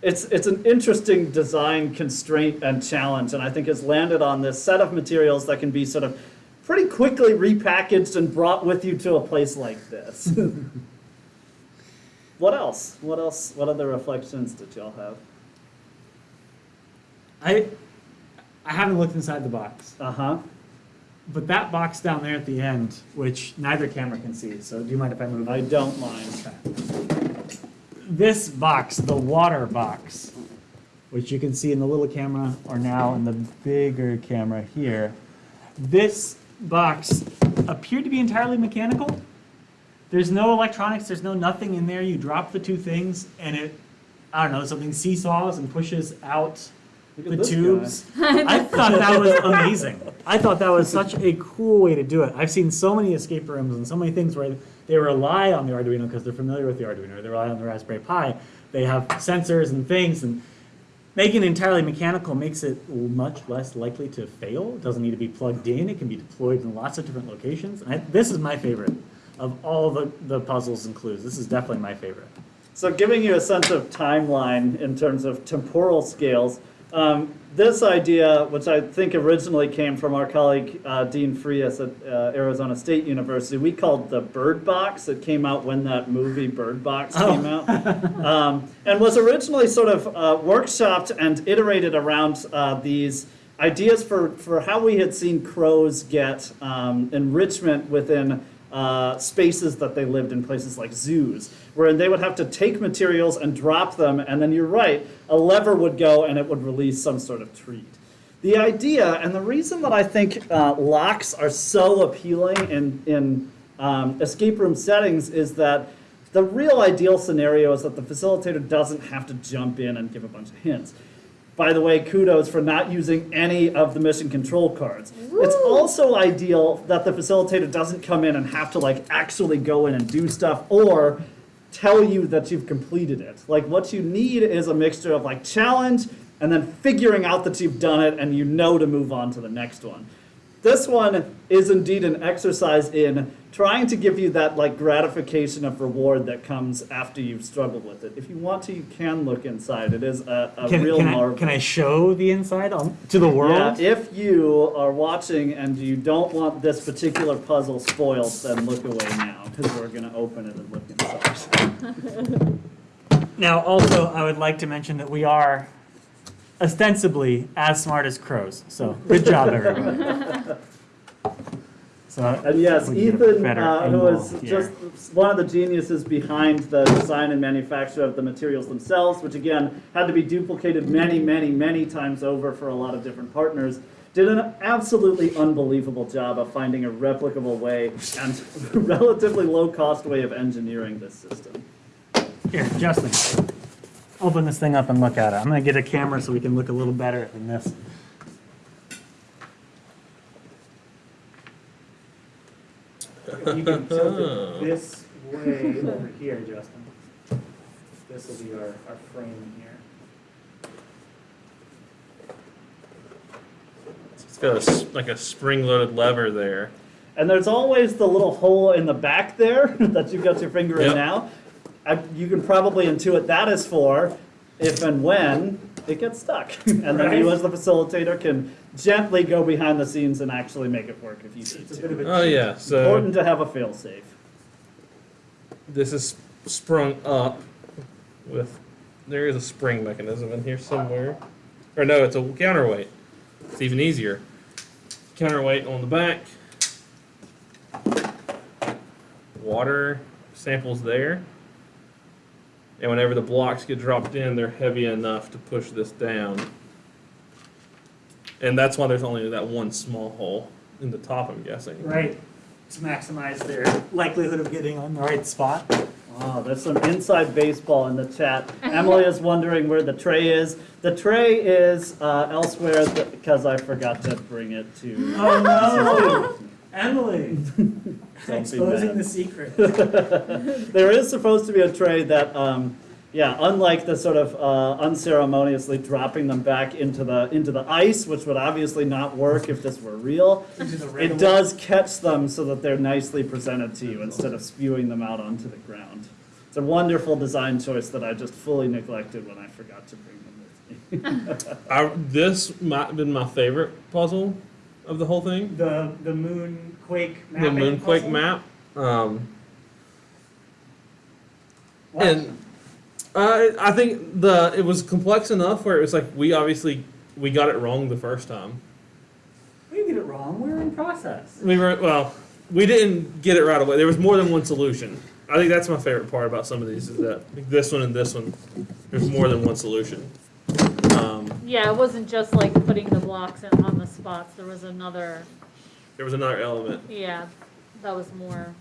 it's, it's an interesting design constraint and challenge, and I think has landed on this set of materials that can be sort of pretty quickly repackaged and brought with you to a place like this. what else? What else? What other reflections did y'all have? I, I haven't looked inside the box, Uh huh. But that box down there at the end, which neither camera can see, so do you mind if I move? I don't mind. this box, the water box, which you can see in the little camera or now in the bigger camera here, this box appeared to be entirely mechanical. There's no electronics, there's no nothing in there. You drop the two things and it, I don't know, something seesaws and pushes out the tubes. I thought that was amazing. I thought that was such a cool way to do it. I've seen so many escape rooms and so many things where they rely on the Arduino because they're familiar with the Arduino, or they rely on the Raspberry Pi. They have sensors and things, and making it entirely mechanical makes it much less likely to fail. It doesn't need to be plugged in. It can be deployed in lots of different locations. And I, this is my favorite of all the, the puzzles and clues. This is definitely my favorite. So, giving you a sense of timeline in terms of temporal scales, um, this idea, which I think originally came from our colleague uh, Dean Frias at uh, Arizona State University, we called the Bird Box. It came out when that movie Bird Box Oh. came out, um, and was originally sort of uh, workshopped and iterated around uh, these ideas for, for how we had seen crows get um, enrichment within uh, spaces that they lived in places like zoos, where they would have to take materials and drop them, and then you're right, a lever would go and it would release some sort of treat. The idea, and the reason that I think uh, locks are so appealing in, in um, escape room settings is that the real ideal scenario is that the facilitator doesn't have to jump in and give a bunch of hints. By the way, kudos for not using any of the mission control cards. It's also ideal that the facilitator doesn't come in and have to like actually go in and do stuff or tell you that you've completed it. Like what you need is a mixture of like challenge and then figuring out that you've done it and you know to move on to the next one. This one is indeed an exercise in trying to give you that like gratification of reward that comes after you've struggled with it. If you want to, you can look inside. It is a, a Can, real can, I, marvel. can I show the inside on, to the world? Yeah, if you are watching and you don't want this particular puzzle spoiled, then look away now because we're going to open it and look inside. Now, also, I would like to mention that we are ostensibly as smart as crows. So, good job, everyone. So, And yes, we can get a Ethan, uh, who is here. just one of the geniuses behind the design and manufacture of the materials themselves, which again had to be duplicated many, many, many times over for a lot of different partners, did an absolutely unbelievable job of finding a replicable way and relatively low cost way of engineering this system. Here, Justin, open this thing up and look at it. I'm gonna get a camera so we can look a little better than this. If you can tilt it oh. this way over here, Justin. This will be our, our frame here. It's got a s like a spring-loaded lever there. And there's always the little hole in the back there that you've got your finger in now. I, you can probably intuit that is for if and when it gets stuck. and then you, as the facilitator, can gently go behind the scenes and actually make it work if you need It's a to. bit of a. Oh cheat. yeah, so Important to have a fail-safe. this is sprung up with. There is a spring mechanism in here somewhere, or no, it's a counterweight. It's even easier. Counterweight on the back. Water samples there. And whenever the blocks get dropped in, they're heavy enough to push this down. And that's why there's only that one small hole in the top, I'm guessing. Right, to maximize their likelihood of getting on the right spot. Oh, there's some inside baseball in the chat. Emily is wondering where the tray is. The tray is uh, elsewhere because I forgot to bring it to. Oh no, Emily, exposing the secret. there is supposed to be a tray that, um, yeah, unlike the sort of uh, unceremoniously dropping them back into the into the ice, which would obviously not work if this were real. It does catch them so that they're nicely presented to you instead of spewing them out onto the ground. It's a wonderful design choice that I just fully neglected when I forgot to bring them with me. I, this might have been my favorite puzzle of the whole thing. The the moon quake The Moonquake puzzle? map. Um, What? and uh, I think the it was complex enough where it was like we obviously we got it wrong the first time. we didn't get it wrong. We were in process. We were well, we didn't get it right away. There was more than one solution. I think that's my favorite part about some of these is that this one and this one, there's more than one solution. Yeah, it wasn't just like putting the blocks in, on the spots. There was another, there was another element. yeah, that was more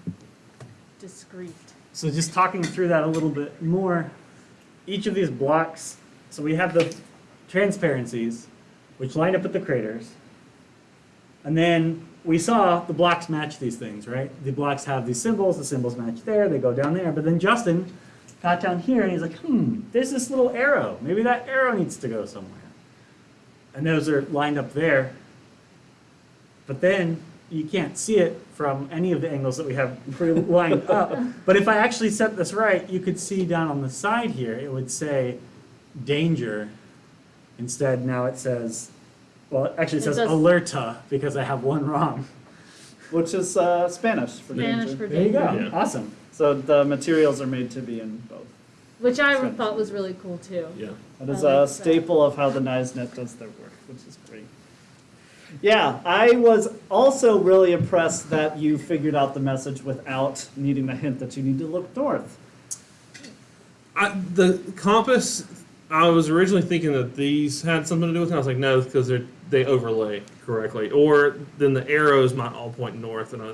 discreet. So just talking through that a little bit more, each of these blocks, so we have the transparencies, which line up with the craters. And then we saw the blocks match these things, right? The blocks have these symbols, the symbols match there, they go down there. But then Justin got down here and he's like, hmm, there's this little arrow. Maybe that arrow needs to go somewhere. And those are lined up there. But then you can't see it from any of the angles that we have lined up. But if I actually set this right, you could see down on the side here, it would say danger. Instead, now it says, well, it actually It says says- alerta because I have one wrong. Which is uh, Spanish for Spanish danger. for There you go. Yeah. Awesome. So the materials are made to be in both. Which I Spanish. thought was really cool too. Yeah. That is I a like that. staple of how the NISENet does their work, which is great. Yeah, I was also really impressed that you figured out the message without needing the hint that you need to look north. I, the compass, I was originally thinking that these had something to do with it. I was like, no, because they they overlay correctly, or then the arrows might all point north, and I,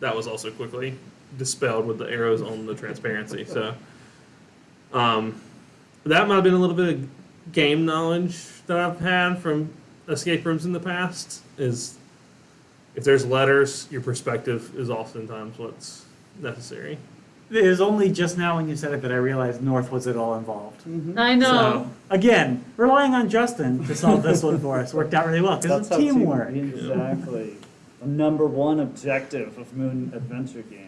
that was also quickly dispelled with the arrows on the transparency. So, um, that might have been a little bit of game knowledge that I've had from escape rooms in the past. Is if there's letters, your perspective is oftentimes what's necessary. It was only just now when you said it that I realized North was at all involved. Mm-hmm. I know. So, again, relying on Justin to solve this one for us worked out really well because it's how team- teamwork. Exactly. The number one objective of Moon Adventure Game.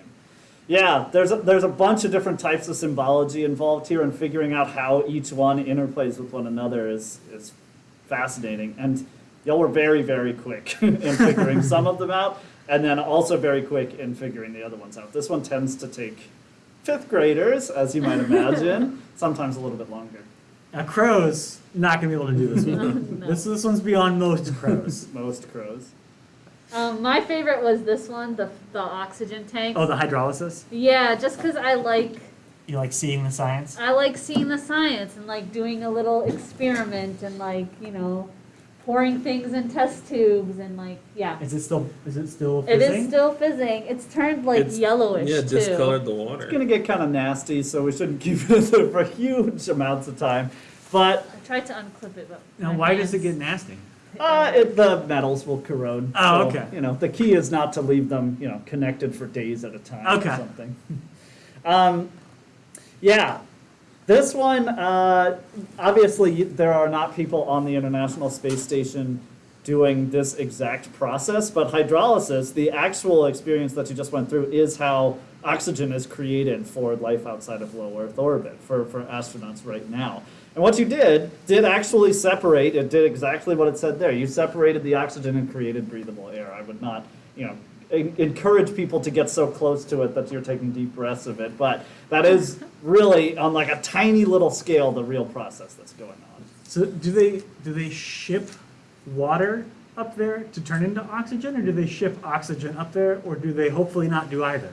Yeah, there's a, there's a bunch of different types of symbology involved here, and figuring out how each one interplays with one another is is fascinating. And y'all were very very quick in figuring some of them out, and then also very quick in figuring the other ones out. This one tends to take fifth graders, as you might imagine, sometimes a little bit longer. Now, crows not gonna be able to do this one. No. This this one's beyond most crows. Most crows. Um, my favorite was this one, the the oxygen tank. Oh, the hydrolysis. Yeah, just because I like You like seeing the science? I like seeing the science and like doing a little experiment and like you know pouring things in test tubes and like yeah. Is it still is it still It fizzing? is still fizzing. It's turned like It's- yellowish Yeah, too. discolored the water. It's water. gonna get kind of nasty, so we shouldn't keep it for huge amounts of time. But I tried to unclip it, but Now, my why does it hands- get nasty? Uh, it, the metals will corrode. Oh, so, okay. You know, the key is not to leave them, you know, connected for days at a time Okay. or something. um, yeah, this one, uh, obviously, there are not people on the International Space Station doing this exact process, but hydrolysis, the actual experience that you just went through, is how oxygen is created for life outside of low Earth orbit for, for astronauts right now. And what you did, did actually separate, it did exactly what it said there. You separated the oxygen and created breathable air. I would not, you know, encourage people to get so close to it that you're taking deep breaths of it, but that is really on like a tiny little scale the real process that's going on. So do they do they ship water up there to turn into oxygen, or do they ship oxygen up there, or do they hopefully not do either?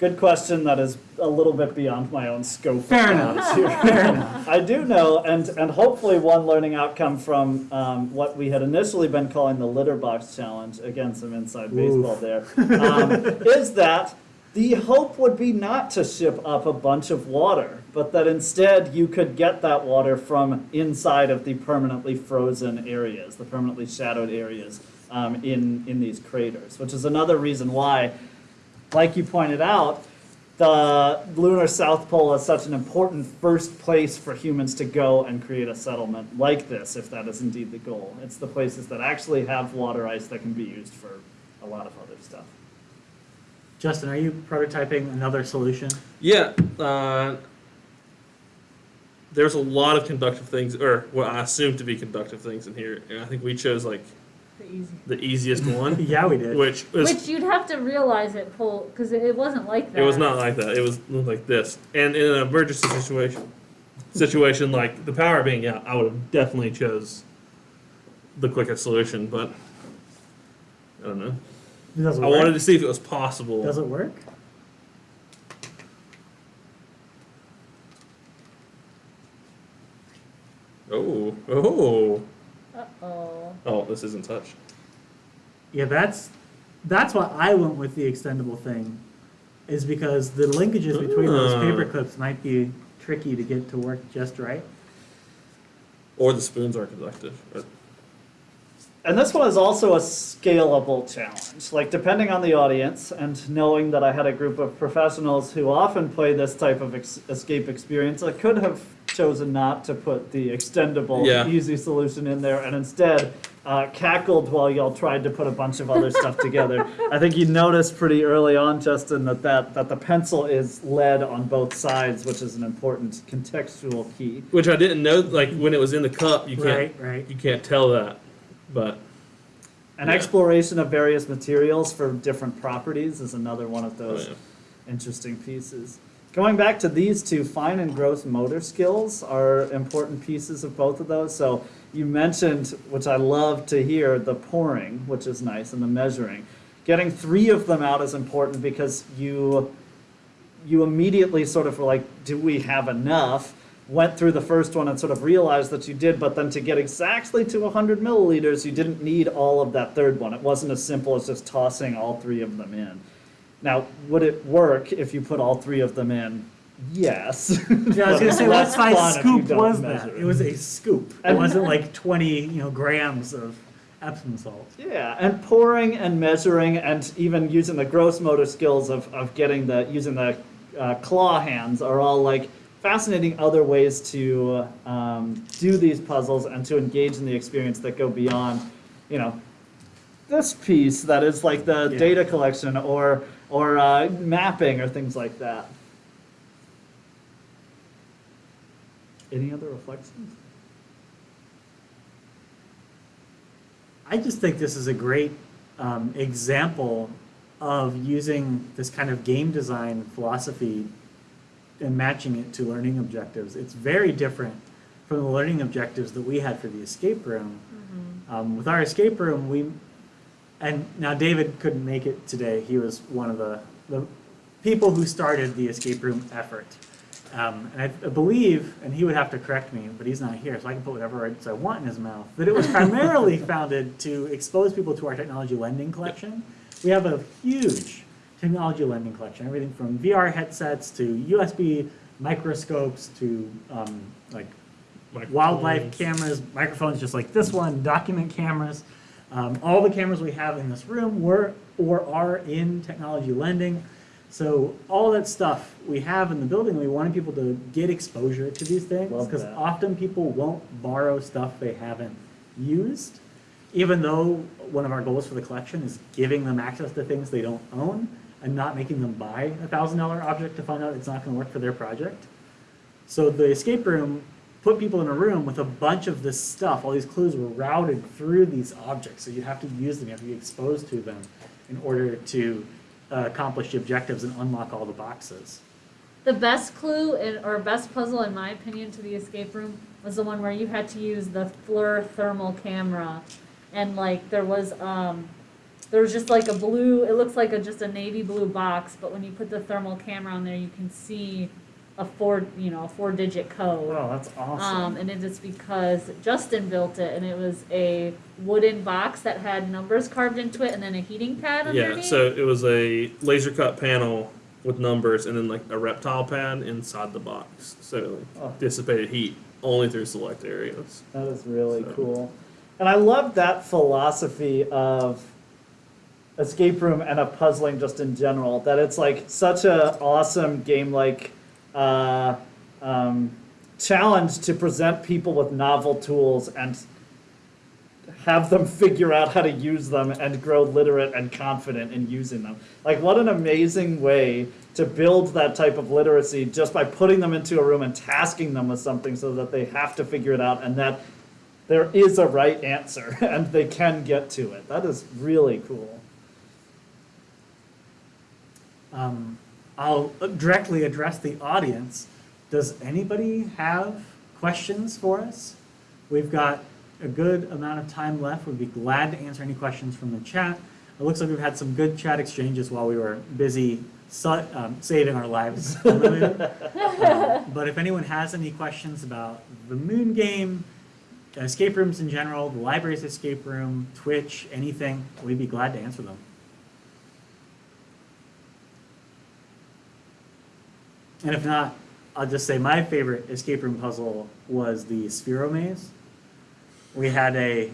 Good question. That is a little bit beyond my own scope. Fair enough. here. Fair enough. I do know, and and hopefully one learning outcome from um, what we had initially been calling the litter box challenge. Again, some inside baseball there. Um, is that the hope would be not to ship up a bunch of water, but that instead you could get that water from inside of the permanently frozen areas, the permanently shadowed areas um, in in these craters, which is another reason why like you pointed out, the lunar South Pole is such an important first place for humans to go and create a settlement like this, if that is indeed the goal. It's the places that actually have water ice that can be used for a lot of other stuff. Justin, are you prototyping another solution? Yeah, uh, there's a lot of conductive things, or what I assume to be conductive things in here. And I think we chose like The easy. the easiest one, Yeah, we did. which was Which you'd have to realize it pull, because it, it wasn't like that. it was not like that. It was like this. And in an emergency situation, situation like the power being out, I would have definitely chose the quickest solution. But I don't know. Does it I work? wanted to see if it was possible. Does it work? Oh, oh, Uh-oh. oh! This isn't touch. Yeah, that's that's why I went with the extendable thing, is because the linkages between those Ah. paper clips might be tricky to get to work just right. Or the spoons are conductive. Or- And this one is also a scalable challenge. Like, depending on the audience, and knowing that I had a group of professionals who often play this type of ex- escape experience, I could have chosen not to put the extendable, Yeah. easy solution in there, and instead uh, cackled while y'all tried to put a bunch of other stuff together. I think you noticed pretty early on, Justin, that, that that the pencil is lead on both sides, which is an important contextual key. Which I didn't know. Like when it was in the cup, you can't Right, right. you can't tell that. But An Yeah. exploration of various materials for different properties is another one of oh, those yeah. interesting pieces. Going back to these two, fine and gross motor skills are important pieces of both of those. So you mentioned, which I love to hear, the pouring, which is nice, and the measuring. Getting three of them out is important because you you immediately sort of were like, do we have enough? Went through the first one and sort of realized that you did, but then to get exactly to 100 milliliters, you didn't need all of that third one. It wasn't as simple as just tossing all three of them in. Now, would it work if you put all three of them in? Yes. Yeah, I was gonna say, what Less size fun if you scoop don't was that? it. It was a scoop. It wasn't like twenty, you know, grams of Epsom salt. Yeah, and pouring and measuring and even using the gross motor skills of, of getting the using the uh, claw hands are all like fascinating other ways to um, do these puzzles and to engage in the experience that go beyond, you know, this piece that is like the Yeah. data collection or or uh, mapping or things like that. Any other reflections? I just think this is a great um, example of using this kind of game design philosophy and matching it to learning objectives. It's very different from the learning objectives that we had for the escape room. Um, with our escape room, we and now David couldn't make it today. He was one of the the people who started the escape room effort. Um, and I, I believe, and he would have to correct me, but he's not here, so I can put whatever words I want in his mouth. That it was primarily founded to expose people to our technology lending collection. We have a huge technology lending collection, everything from VR headsets to USB microscopes to um, like wildlife cameras, microphones just like this one, document cameras. Um, all the cameras we have in this room were or are in technology lending. So all that stuff we have in the building, we wanted people to get exposure to these things because often people won't borrow stuff they haven't used. Even though one of our goals for the collection is giving them access to things they don't own and not making them buy a thousand dollar object to find out it's not going to work for their project. So the escape room put people in a room with a bunch of this stuff. All these clues were routed through these objects, so you have to use them. You have to be exposed to them in order to uh, accomplish the objectives and unlock all the boxes. The best clue in, or best puzzle, in my opinion, to the escape room was the one where you had to use the FLIR thermal camera, and like there was um, there was just like a blue. It looks like a just a navy blue box, but when you put the thermal camera on there, you can see a four you know a four digit code. Oh, that's awesome. Um, and it is because Justin built it, and it was a wooden box that had numbers carved into it, and then a heating pad underneath. Yeah, so it was a laser cut panel with numbers and then like a reptile pad inside the box. So Oh. dissipated heat only through select areas. That is really So- cool. And I love that philosophy of escape room and of puzzling just in general. That it's like such a awesome game like uh, um, challenge to present people with novel tools and have them figure out how to use them and grow literate and confident in using them. Like, what an amazing way to build that type of literacy just by putting them into a room and tasking them with something so that they have to figure it out and that there is a right answer and they can get to it. That is really cool. Um, I'll directly address the audience. Does anybody have questions for us? We've got a good amount of time left. We'd be glad to answer any questions from the chat. It looks like we've had some good chat exchanges while we were busy um, saving our lives. Um, But if anyone has any questions about the moon game, escape rooms in general, the library's escape room, Twitch, anything, we'd be glad to answer them. And if not, I'll just say my favorite escape room puzzle was the Sphero Maze. We had a,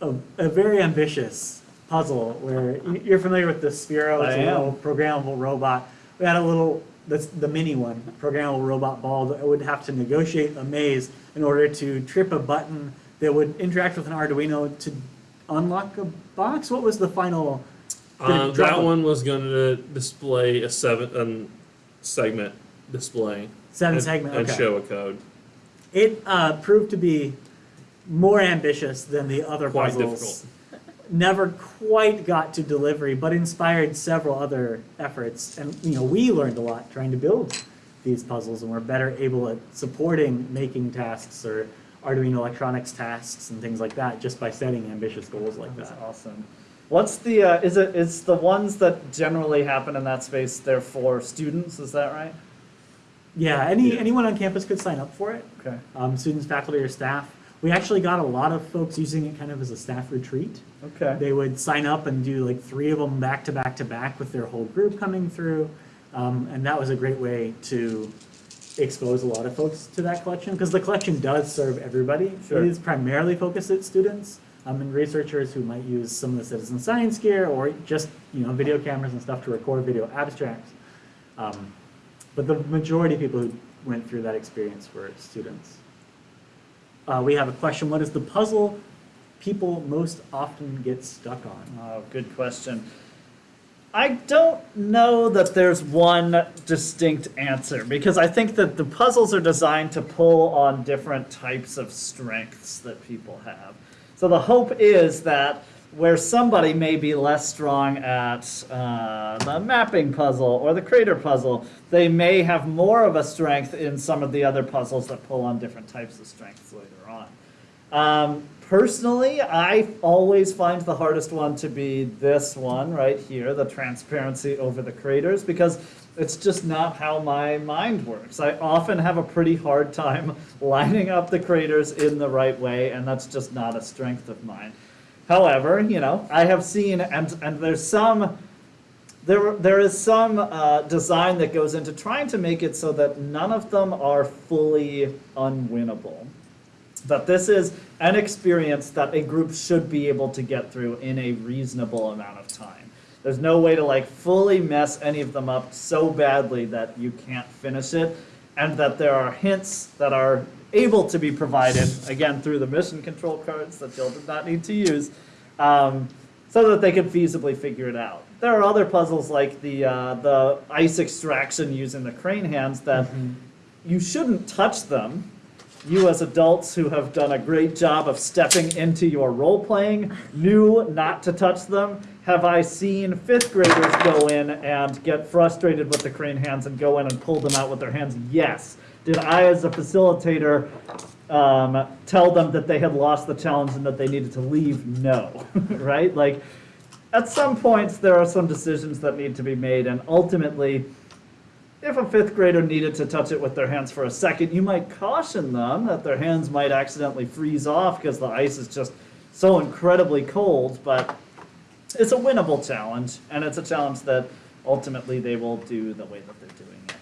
a, a very ambitious puzzle where you- you're familiar with the Sphero, it's I a little programmable robot. We had a little, that's the mini one, programmable robot ball that would have to negotiate a maze in order to trip a button that would interact with an Arduino to unlock a box. What was the final? Um, that one was going to display a seven um, segment display Seven and, segment, and show a code. It uh, proved to be more ambitious than the other Quite puzzles. Never quite got to delivery, but inspired several other efforts. And you know, we learned a lot trying to build these puzzles, and we're better able at supporting making tasks or Arduino electronics tasks and things like that just by setting ambitious goals like That's that. awesome. What's the, uh, is it, is the ones that generally happen in that space, they're for students, is that right? Yeah, any Yeah. anyone on campus could sign up for it. Okay. Um, students, faculty, or staff. We actually got a lot of folks using it kind of as a staff retreat. Okay. They would sign up and do like three of them back to back to back with their whole group coming through. Um, and that was a great way to expose a lot of folks to that collection because the collection does serve everybody. Sure. It is primarily focused at students um, and researchers who might use some of the citizen science gear or just you know video cameras and stuff to record video abstracts. Um, but the majority of people who went through that experience were students. Uh, we have a question. What is the puzzle people most often get stuck on? Oh, good question. I don't know that there's one distinct answer because I think that the puzzles are designed to pull on different types of strengths that people have. So the hope is that where somebody may be less strong at uh, the mapping puzzle or the crater puzzle, they may have more of a strength in some of the other puzzles that pull on different types of strengths later on. Um, personally, I always find the hardest one to be this one right here, the transparency over the craters, because it's just not how my mind works. I often have a pretty hard time lining up the craters in the right way, and that's just not a strength of mine. However, you know, I have seen, and and there's some there there is some uh, design that goes into trying to make it so that none of them are fully unwinnable. But this is an experience that a group should be able to get through in a reasonable amount of time. There's no way to like fully mess any of them up so badly that you can't finish it, and that there are hints that are able to be provided again through the mission control cards that you'll not need to use, um, so that they can feasibly figure it out. There are other puzzles like the uh, the ice extraction using the crane hands that you shouldn't touch them. You, as adults who have done a great job of stepping into your role playing, knew not to touch them. Have I seen fifth graders go in and get frustrated with the crane hands and go in and pull them out with their hands? Yes. Did I, as a facilitator, um, tell them that they had lost the challenge and that they needed to leave? No. right? Like, at some points, there are some decisions that need to be made, and ultimately, if a fifth grader needed to touch it with their hands for a second, you might caution them that their hands might accidentally freeze off because the ice is just so incredibly cold, but it's a winnable challenge, and it's a challenge that ultimately they will do the way that they're doing it.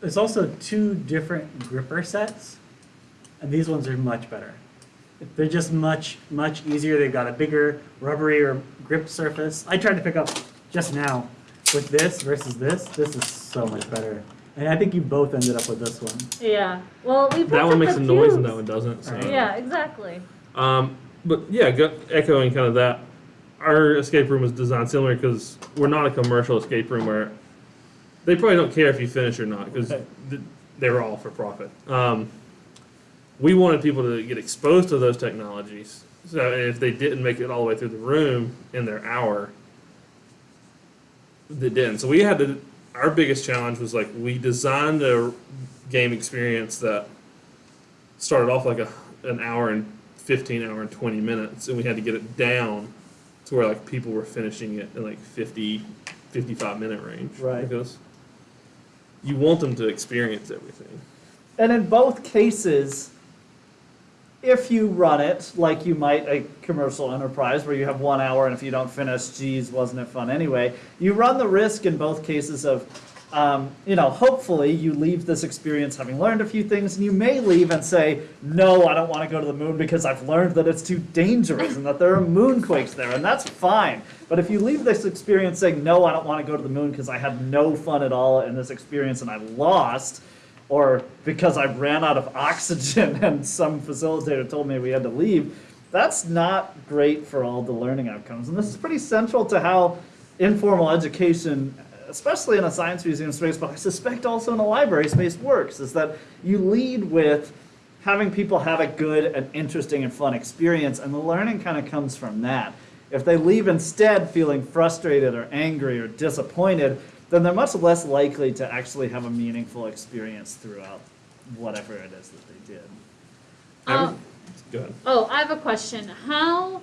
There's also two different gripper sets, and these ones are much better. They're just much, much easier. They've got a bigger rubbery or grip surface. I tried to pick up just now with this versus this. This is so much better. And I think you both ended up with this one. Yeah. Well, we That one makes a noise and that one doesn't. So. Yeah, exactly. Um, but yeah, go, echoing kind of that, our escape room was designed similar because we're not a commercial escape room where they probably don't care if you finish or not because Okay. th- they're all for profit. Um, we wanted people to get exposed to those technologies. So if they didn't make it all the way through the room in their hour, they didn't. So we had to. Our biggest challenge was like we designed a game experience that started off like a an hour and 15 hour and 20 minutes and we had to get it down to where like people were finishing it in like 50 55 minute range Right. because you want them to experience everything And in both cases, if you run it like you might a commercial enterprise where you have one hour and if you don't finish, geez, wasn't it fun anyway? You run the risk in both cases of, um, you know, hopefully you leave this experience having learned a few things and you may leave and say, no, I don't want to go to the moon because I've learned that it's too dangerous and that there are moonquakes there and that's fine. But if you leave this experience saying, no, I don't want to go to the moon because I had no fun at all in this experience and I lost, or because I ran out of oxygen and some facilitator told me we had to leave, that's not great for all the learning outcomes. And this is pretty central to how informal education, especially in a science museum space, but I suspect also in a library space works, is that you lead with having people have a good and interesting and fun experience, and the learning kind of comes from that. If they leave instead feeling frustrated or angry or disappointed, then they're much less likely to actually have a meaningful experience throughout whatever it is that they did. Um, go ahead oh, I have a question. How,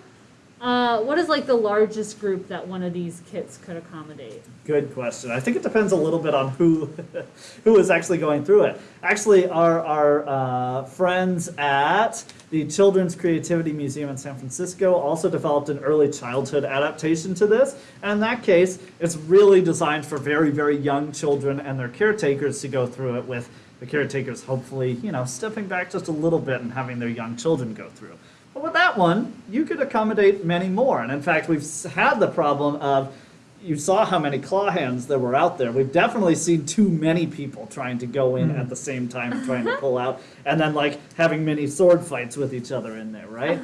uh, what is like the largest group that one of these kits could accommodate? Good question. I think it depends a little bit on who who is actually going through it. Actually, our our uh, friends at the Children's Creativity Museum in San Francisco also developed an early childhood adaptation to this. And in that case, it's really designed for very very young children and their caretakers to go through it with the caretakers hopefully you know stepping back just a little bit and having their young children go through. But with that one, you could accommodate many more. And in fact, we've had the problem of you saw how many claw hands there were out there. We've definitely seen too many people trying to go in hmm. at the same time trying to pull out, and then like having many sword fights with each other in there, right?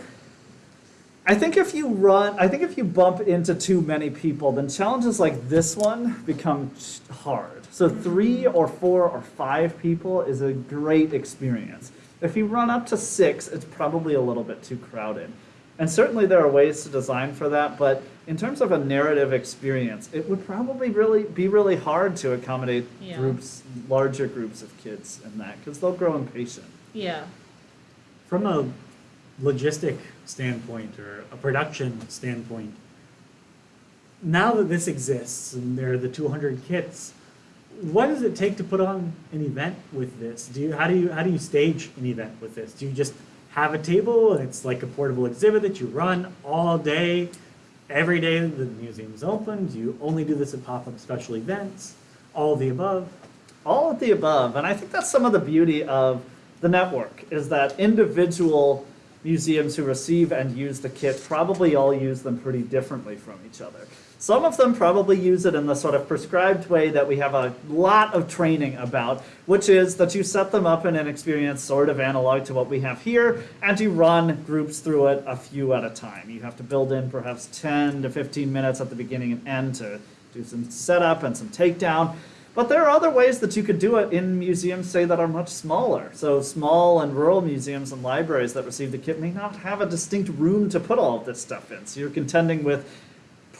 I think if you run, I think if you bump into too many people, then challenges like this one become hard. So three or four or five people is a great experience. If you run up to six, it's probably a little bit too crowded. And certainly there are ways to design for that, but in terms of a narrative experience, it would probably really be really hard to accommodate Yeah. groups, larger groups of kids in that, because they'll grow impatient. Yeah. From a logistic standpoint or a production standpoint, now that this exists and there are the 200 kits, what does it take to put on an event with this? Do you how do you how do you stage an event with this? Do you just have a table and it's like a portable exhibit that you run all day every day the museum's open? Do you only do this at pop-up special events? All of the above? all of the above and i think that's some of the beauty of the network is that individual museums who receive and use the kit probably all use them pretty differently from each other some of them probably use it in the sort of prescribed way that we have a lot of training about which is that you set them up in an experience sort of analog to what we have here and you run groups through it a few at a time you have to build in perhaps 10 to 15 minutes at the beginning and end to do some setup and some takedown but there are other ways that you could do it in museums, say, that are much smaller. So small and rural museums and libraries that receive the kit may not have a distinct room to put all of this stuff in. So you're contending with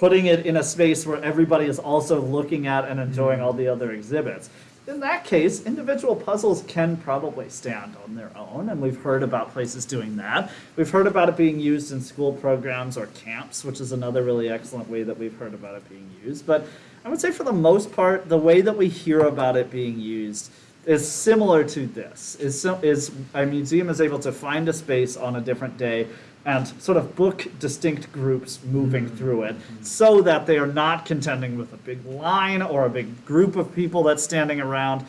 putting it in a space where everybody is also looking at and enjoying mm-hmm. all the other exhibits. In that case, individual puzzles can probably stand on their own, and we've heard about places doing that. We've heard about it being used in school programs or camps, which is another really excellent way that we've heard about it being used. But I would say for the most part, the way that we hear about it being used is similar to this. Is is a museum is able to find a space on a different day and sort of book distinct groups moving mm-hmm. through it so that they are not contending with a big line or a big group of people that's standing around.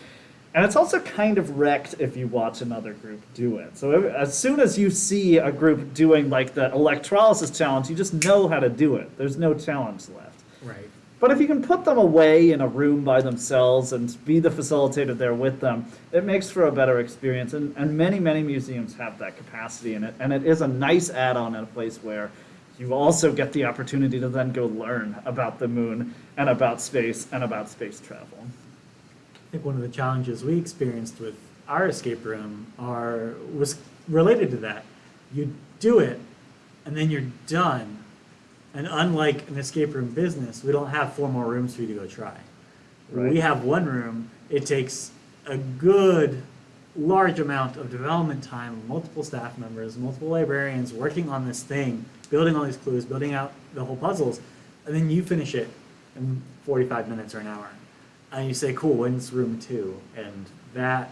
And it's also kind of wrecked if you watch another group do it. So as soon as you see a group doing like the electrolysis challenge, you just know how to do it. There's no challenge left. But if you can put them away in a room by themselves and be the facilitator there with them, it makes for a better experience. And, and many, many museums have that capacity in it. And it is a nice add on in a place where you also get the opportunity to then go learn about the moon and about space and about space travel. I think one of the challenges we experienced with our escape room are was related to that. You do it, and then you're done. And unlike an escape room business, we don't have four more rooms for you to go try. Right. We have one room. It takes a good large amount of development time, multiple staff members, multiple librarians working on this thing, building all these clues, building out the whole puzzles, and then you finish it in 45 minutes or an hour. And you say, cool, when's room two? And that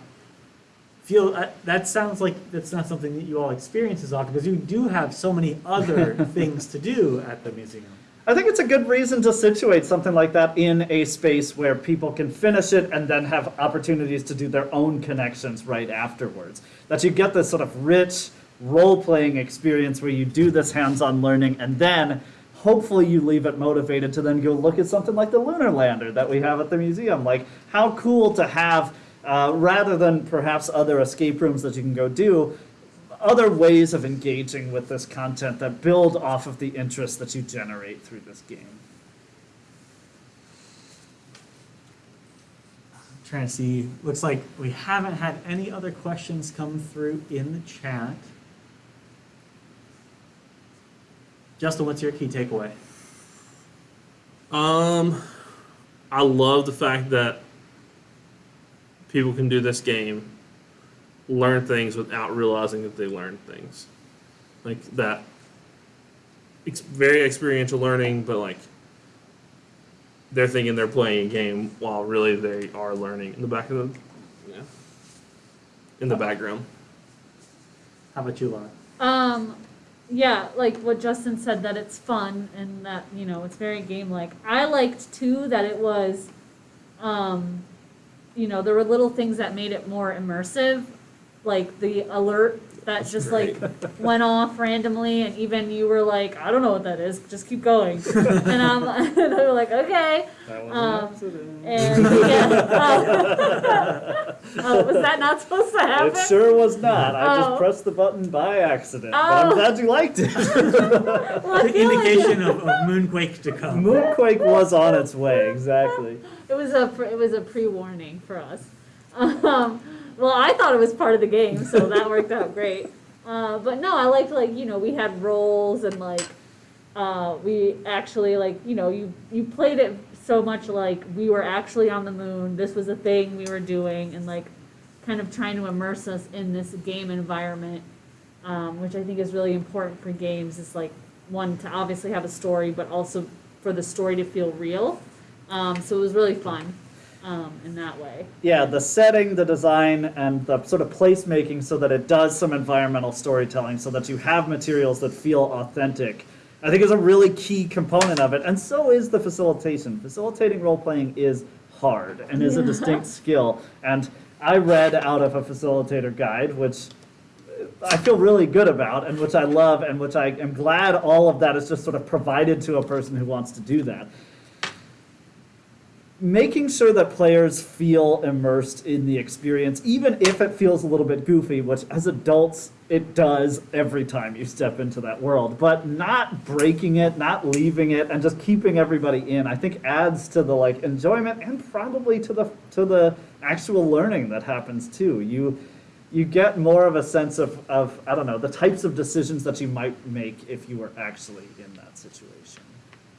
feel uh, that sounds like that's not something that you all experience as often because you do have so many other things to do at the museum. I think it's a good reason to situate something like that in a space where people can finish it and then have opportunities to do their own connections right afterwards. That you get this sort of rich role playing experience where you do this hands on learning and then hopefully you leave it motivated to then go look at something like the lunar lander that we have at the museum. Like, how cool to have, uh, rather than perhaps other escape rooms that you can go do, other ways of engaging with this content that build off of the interest that you generate through this game. I'm trying to see, looks like we haven't had any other questions come through in the chat. Justin, what's your key takeaway? Um, I love the fact that people can do this game, learn things without realizing that they learned things, like that. It's very experiential learning, but like they're thinking they're playing a game while really they are learning in the back of the, yeah, in the background. How about you, Laura? Um, yeah, like what Justin said, that it's fun and that, you know, it's very game-like. I liked too that it was, um, you know, there were little things that made it more immersive, like the alert that just like went off randomly and even you were like, I don't know what that is, just keep going. and um, they were like, okay. That was Um, an. And yeah, uh, oh, was that not supposed to happen? It sure was not. I Oh. just pressed the button by accident. But Oh. I'm glad you liked it. Well, The feel like- indication of, of moonquake to come. Moonquake was on its way, exactly. It was a pre- it was a pre warning for us. Um, well, I thought it was part of the game, so that worked out great. Uh, but no, I liked like you know we had roles and like uh, we actually like you know you you played it so much like we were actually on the moon. This was a thing we were doing and like kind of trying to immerse us in this game environment, um, which I think is really important for games. Is like one to obviously have a story, but also for the story to feel real. Um, so it was really fun um, in that way. Yeah, the setting, the design, and the sort of placemaking so that it does some environmental storytelling so that you have materials that feel authentic I think is a really key component of it, and so is the facilitation. Facilitating role playing is hard and is a distinct skill. And I read out of a facilitator guide, which I feel really good about, and which I love, and which I am glad all of that is just sort of provided to a person who wants to do that making sure that players feel immersed in the experience, even if it feels a little bit goofy, which as adults it does every time you step into that world, but not breaking it, not leaving it, and just keeping everybody in, I think adds to the like enjoyment and probably to the to the actual learning that happens too. You you get more of a sense of, of I don't know the types of decisions that you might make if you were actually in that situation.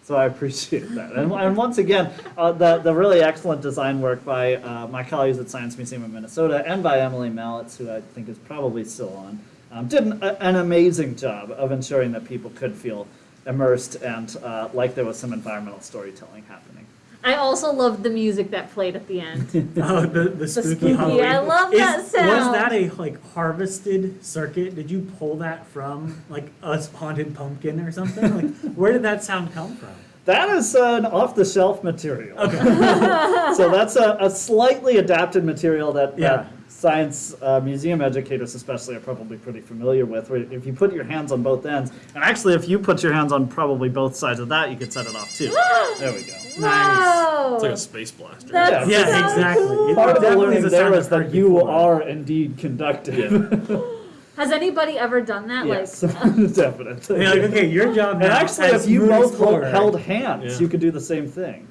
So I appreciate that. And, and once again, uh, the, the really excellent design work by uh, my colleagues at Science Museum of Minnesota and by Emily Mallitz, who I think is probably still on, um, did an, an amazing job of ensuring that people could feel immersed and uh, like there was some environmental storytelling happening. I also loved the music that played at the end. Oh, the, the spooky, spooky, Halloween. I love Is- that Was that a like harvested circuit? Did you pull that from like a haunted pumpkin or something? Like, where did that sound come from? That is an off-the-shelf material. Okay. so that's a, a slightly adapted material that, Yeah. that science uh, museum educators especially are probably pretty familiar with where if you put your hands on both ends and actually if you put your hands on probably both sides of that you could set it off too there we go Whoa! It's like a space blaster. That's Yeah. Yeah, so exactly. cool. Part of the learning is there sound that you before. are indeed conductive Has anybody ever done that? yes Like, definitely You're like, okay, your job now. and actually if you both hold, held hands Yeah. you could do the same thing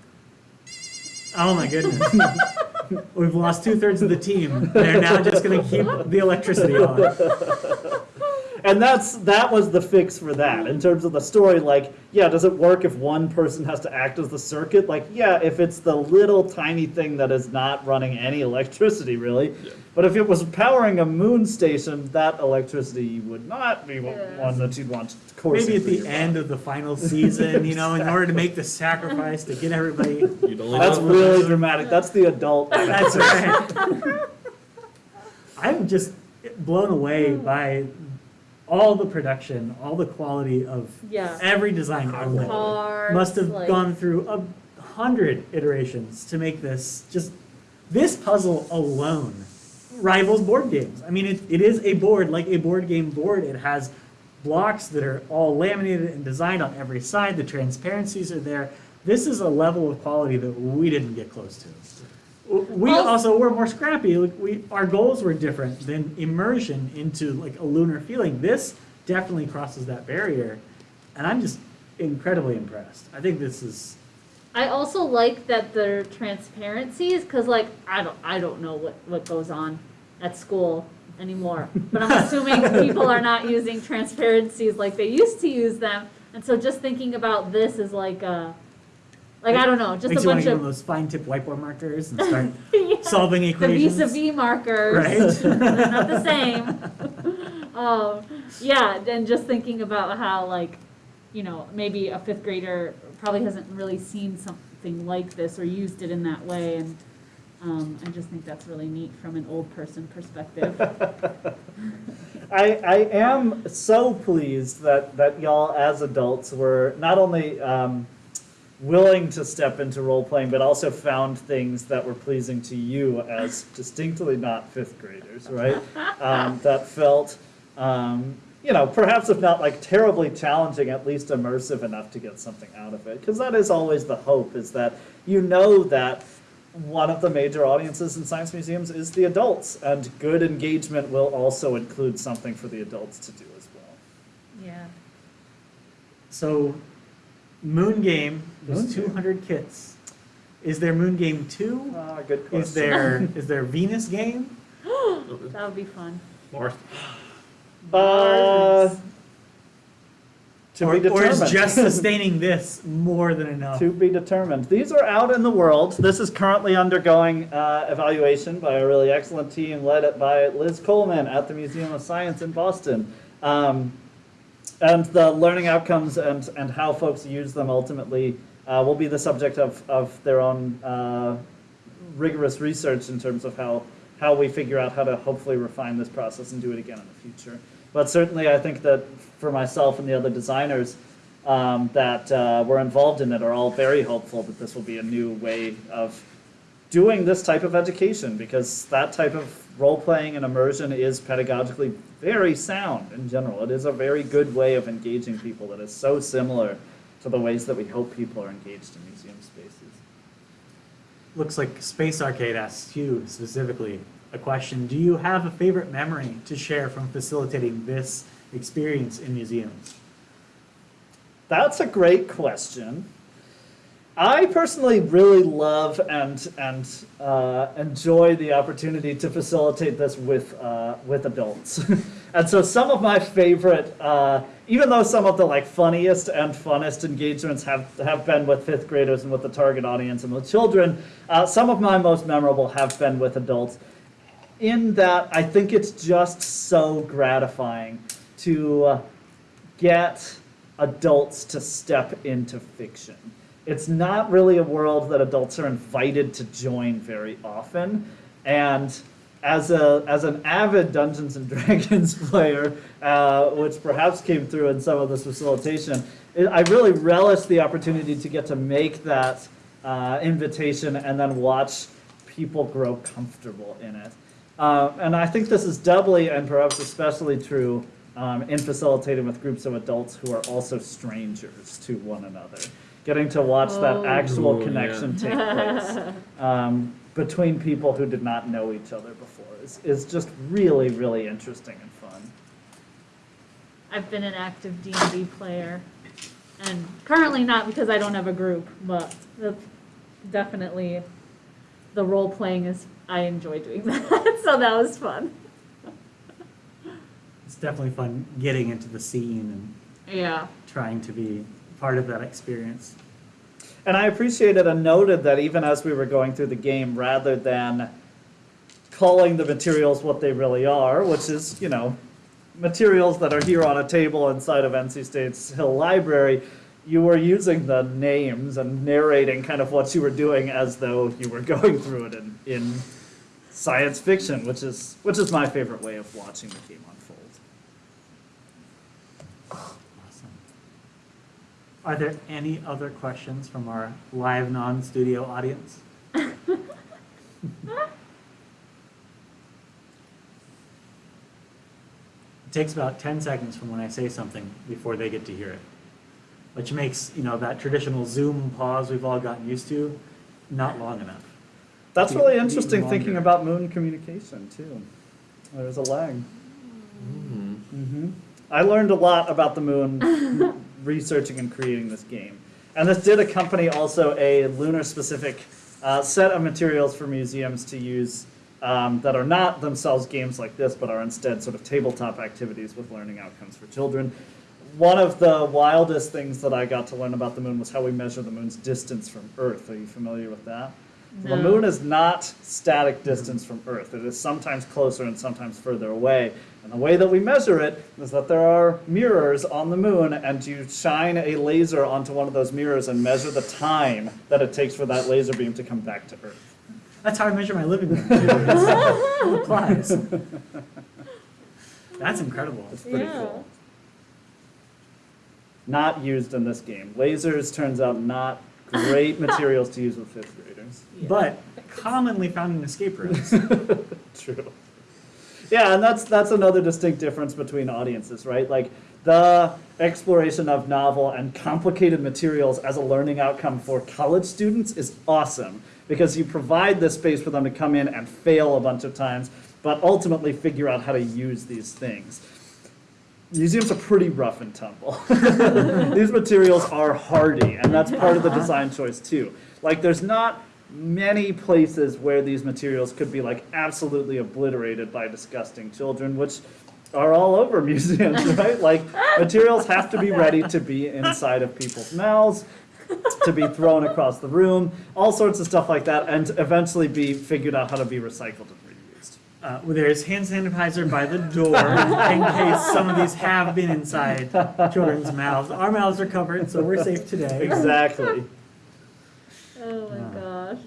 Oh my goodness. We've lost two thirds of the team. They're now just going to keep the electricity on. And that's that was the fix for that in terms of the story. Like, yeah, does it work if one person has to act as the circuit? Like, yeah, if it's the little tiny thing that is not running any electricity, really. Yeah. But if it was powering a moon station, that electricity would not be one- Yeah. one that you'd want coursing Maybe at the end body. of the final season, you know, in order to make the sacrifice to get everybody. That's know. really dramatic. That's the adult. That's right. I'm just blown away by all the production, all the quality of yeah. every design. Cards, Must have like- gone through a hundred iterations to make this. Just this puzzle alone rivals board games. I mean, it, it is a board like a board game board. It has blocks that are all laminated and designed on every side. The transparencies are there. This is a level of quality that we didn't get close to. We Also- also were more scrappy. Like we, our goals were different than immersion into like a lunar feeling. This definitely crosses that barrier, and I'm just incredibly impressed. I think this is I also like that their transparencies, because like I don't I don't know what what goes on at school anymore, but I'm assuming people are not using transparencies like they used to use them, and so just thinking about this is like uh like I don't know, just makes a you want bunch to get of one of those fine tip whiteboard markers and start Yeah. solving the equations. vis-a-vis markers. Right. They're not the same. um, yeah, and just thinking about how like, you know, maybe a fifth grader probably hasn't really seen something like this or used it in that way, and um, I just think that's really neat from an old person perspective. I, I am so pleased that, that y'all as adults were not only um, willing to step into role playing, but also found things that were pleasing to you as distinctly not fifth graders, right? Um, that felt, um, you know, perhaps if not like terribly challenging, at least immersive enough to get something out of it. Because that is always the hope, is that you know that one of the major audiences in science museums is the adults, and good engagement will also include something for the adults to do as well. yeah. So, Moon Game Moon 200 kits. Is there Moon Game 2? Ah, good question. Is there is there Venus Game? That would be fun. Mars. Uh, to or, be or is just sustaining this more than enough? to be determined. These are out in the world. This is currently undergoing uh, evaluation by a really excellent team led by Liz Coleman at the Museum of Science in Boston. Um, and the learning outcomes and, and how folks use them ultimately uh, will be the subject of, of their own uh, rigorous research in terms of how, how we figure out how to hopefully refine this process and do it again in the future. But certainly, I think that for myself and the other designers, um, that uh, were involved in it are all very hopeful that this will be a new way of doing this type of education because that type of role playing and immersion is pedagogically very sound in general. It is a very good way of engaging people that is so similar to the ways that we hope people are engaged in museum spaces. Looks like Space Arcade asks you specifically a question. Do you have a favorite memory to share from facilitating this experience in museums? That's a great question. I personally really love and and uh, enjoy the opportunity to facilitate this with uh, with adults, and so some of my favorite, uh, even though some of the like funniest and funnest engagements have have been with fifth graders and with the target audience and with children, uh, some of my most memorable have been with adults. In that, I think it's just so gratifying to uh, get adults to step into fiction. It's not really a world that adults are invited to join very often. And as a as an avid Dungeons and Dragons player, uh, which perhaps came through in some of this facilitation, it, I really relish the opportunity to get to make that uh, invitation and then watch people grow comfortable in it. Uh, and I think this is doubly and perhaps especially true um, in facilitating with groups of adults who are also strangers to one another. Getting to watch that Oh. actual Ooh, yeah. connection take place um, between people who did not know each other before is, is just really, really interesting and fun. I've been an active D and D player, and currently not because I don't have a group, but that's definitely the role playing is. I enjoy doing that, so that was fun. It's definitely fun getting into the scene and Yeah. and trying to be part of that experience. And I appreciated and noted that even as we were going through the game, rather than calling the materials what they really are, which is, you know, materials that are here on a table inside of NC State's Hill Library, you were using the names and narrating kind of what you were doing as though you were going through it in, in science fiction, which is which is my favorite way of watching the game unfold. Awesome. Are there any other questions from our live non-studio audience? It takes about 10 seconds from when I say something before they get to hear it, which makes, you know, that traditional Zoom pause we've all gotten used to not long enough. That's Be- really interesting thinking about moon communication too. There's a lag. Mm. hmm I learned a lot about the moon researching and creating this game. And this did accompany also a lunar specific uh, set of materials for museums to use um, that are not themselves games like this, but are instead sort of tabletop activities with learning outcomes for children. One of the wildest things that I got to learn about the moon was how we measure the moon's distance from Earth. Are you familiar with that? The moon is not static distance from Earth. It is sometimes closer and sometimes further away. And the way that we measure it is that there are mirrors on the moon, and you shine a laser onto one of those mirrors and measure the time that it takes for that laser beam to come back to Earth. That's how I measure my living room. too. It applies. That's incredible. It's pretty Yeah. cool. Not used in this game. Lasers turns out not great materials to use with fifth graders. But commonly found in escape rooms. True. Yeah, and that's that's another distinct difference between audiences, right? Like the exploration of novel and complicated materials as a learning outcome for college students is awesome because you provide this space for them to come in and fail a bunch of times, but ultimately figure out how to use these things. Museums are pretty rough and tumble. These materials are hardy, and that's part of the design choice too. Like, there's not many places where these materials could be like absolutely obliterated by disgusting children, which are all over museums, right? Like, materials have to be ready to be inside of people's mouths, to be thrown across the room, all sorts of stuff like that, and eventually be figured out how to be recycled and reused. Uh, well, there's hand sanitizer by the door in case some of these have been inside children's mouths. Our mouths are covered, so we're safe today. Exactly. Oh my Yeah. gosh.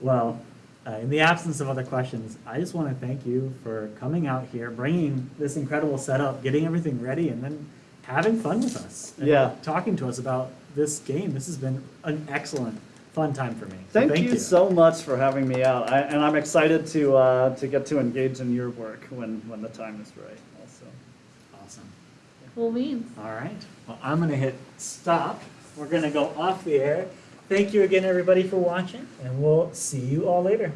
Well, uh, in the absence of other questions, I just want to thank you for coming out here, bringing this incredible setup, getting everything ready, and then having fun with us. and Yeah. Talking to us about this game. This has been an excellent, fun time for me. So Thank, you, so much for having me out, I, and I'm excited to uh, to get to engage in your work when when the time is right. Also, Awesome. Cool beans. All right. Well, I'm going to hit stop. We're going to go off the air. Thank you again, everybody, for watching, and we'll see you all later.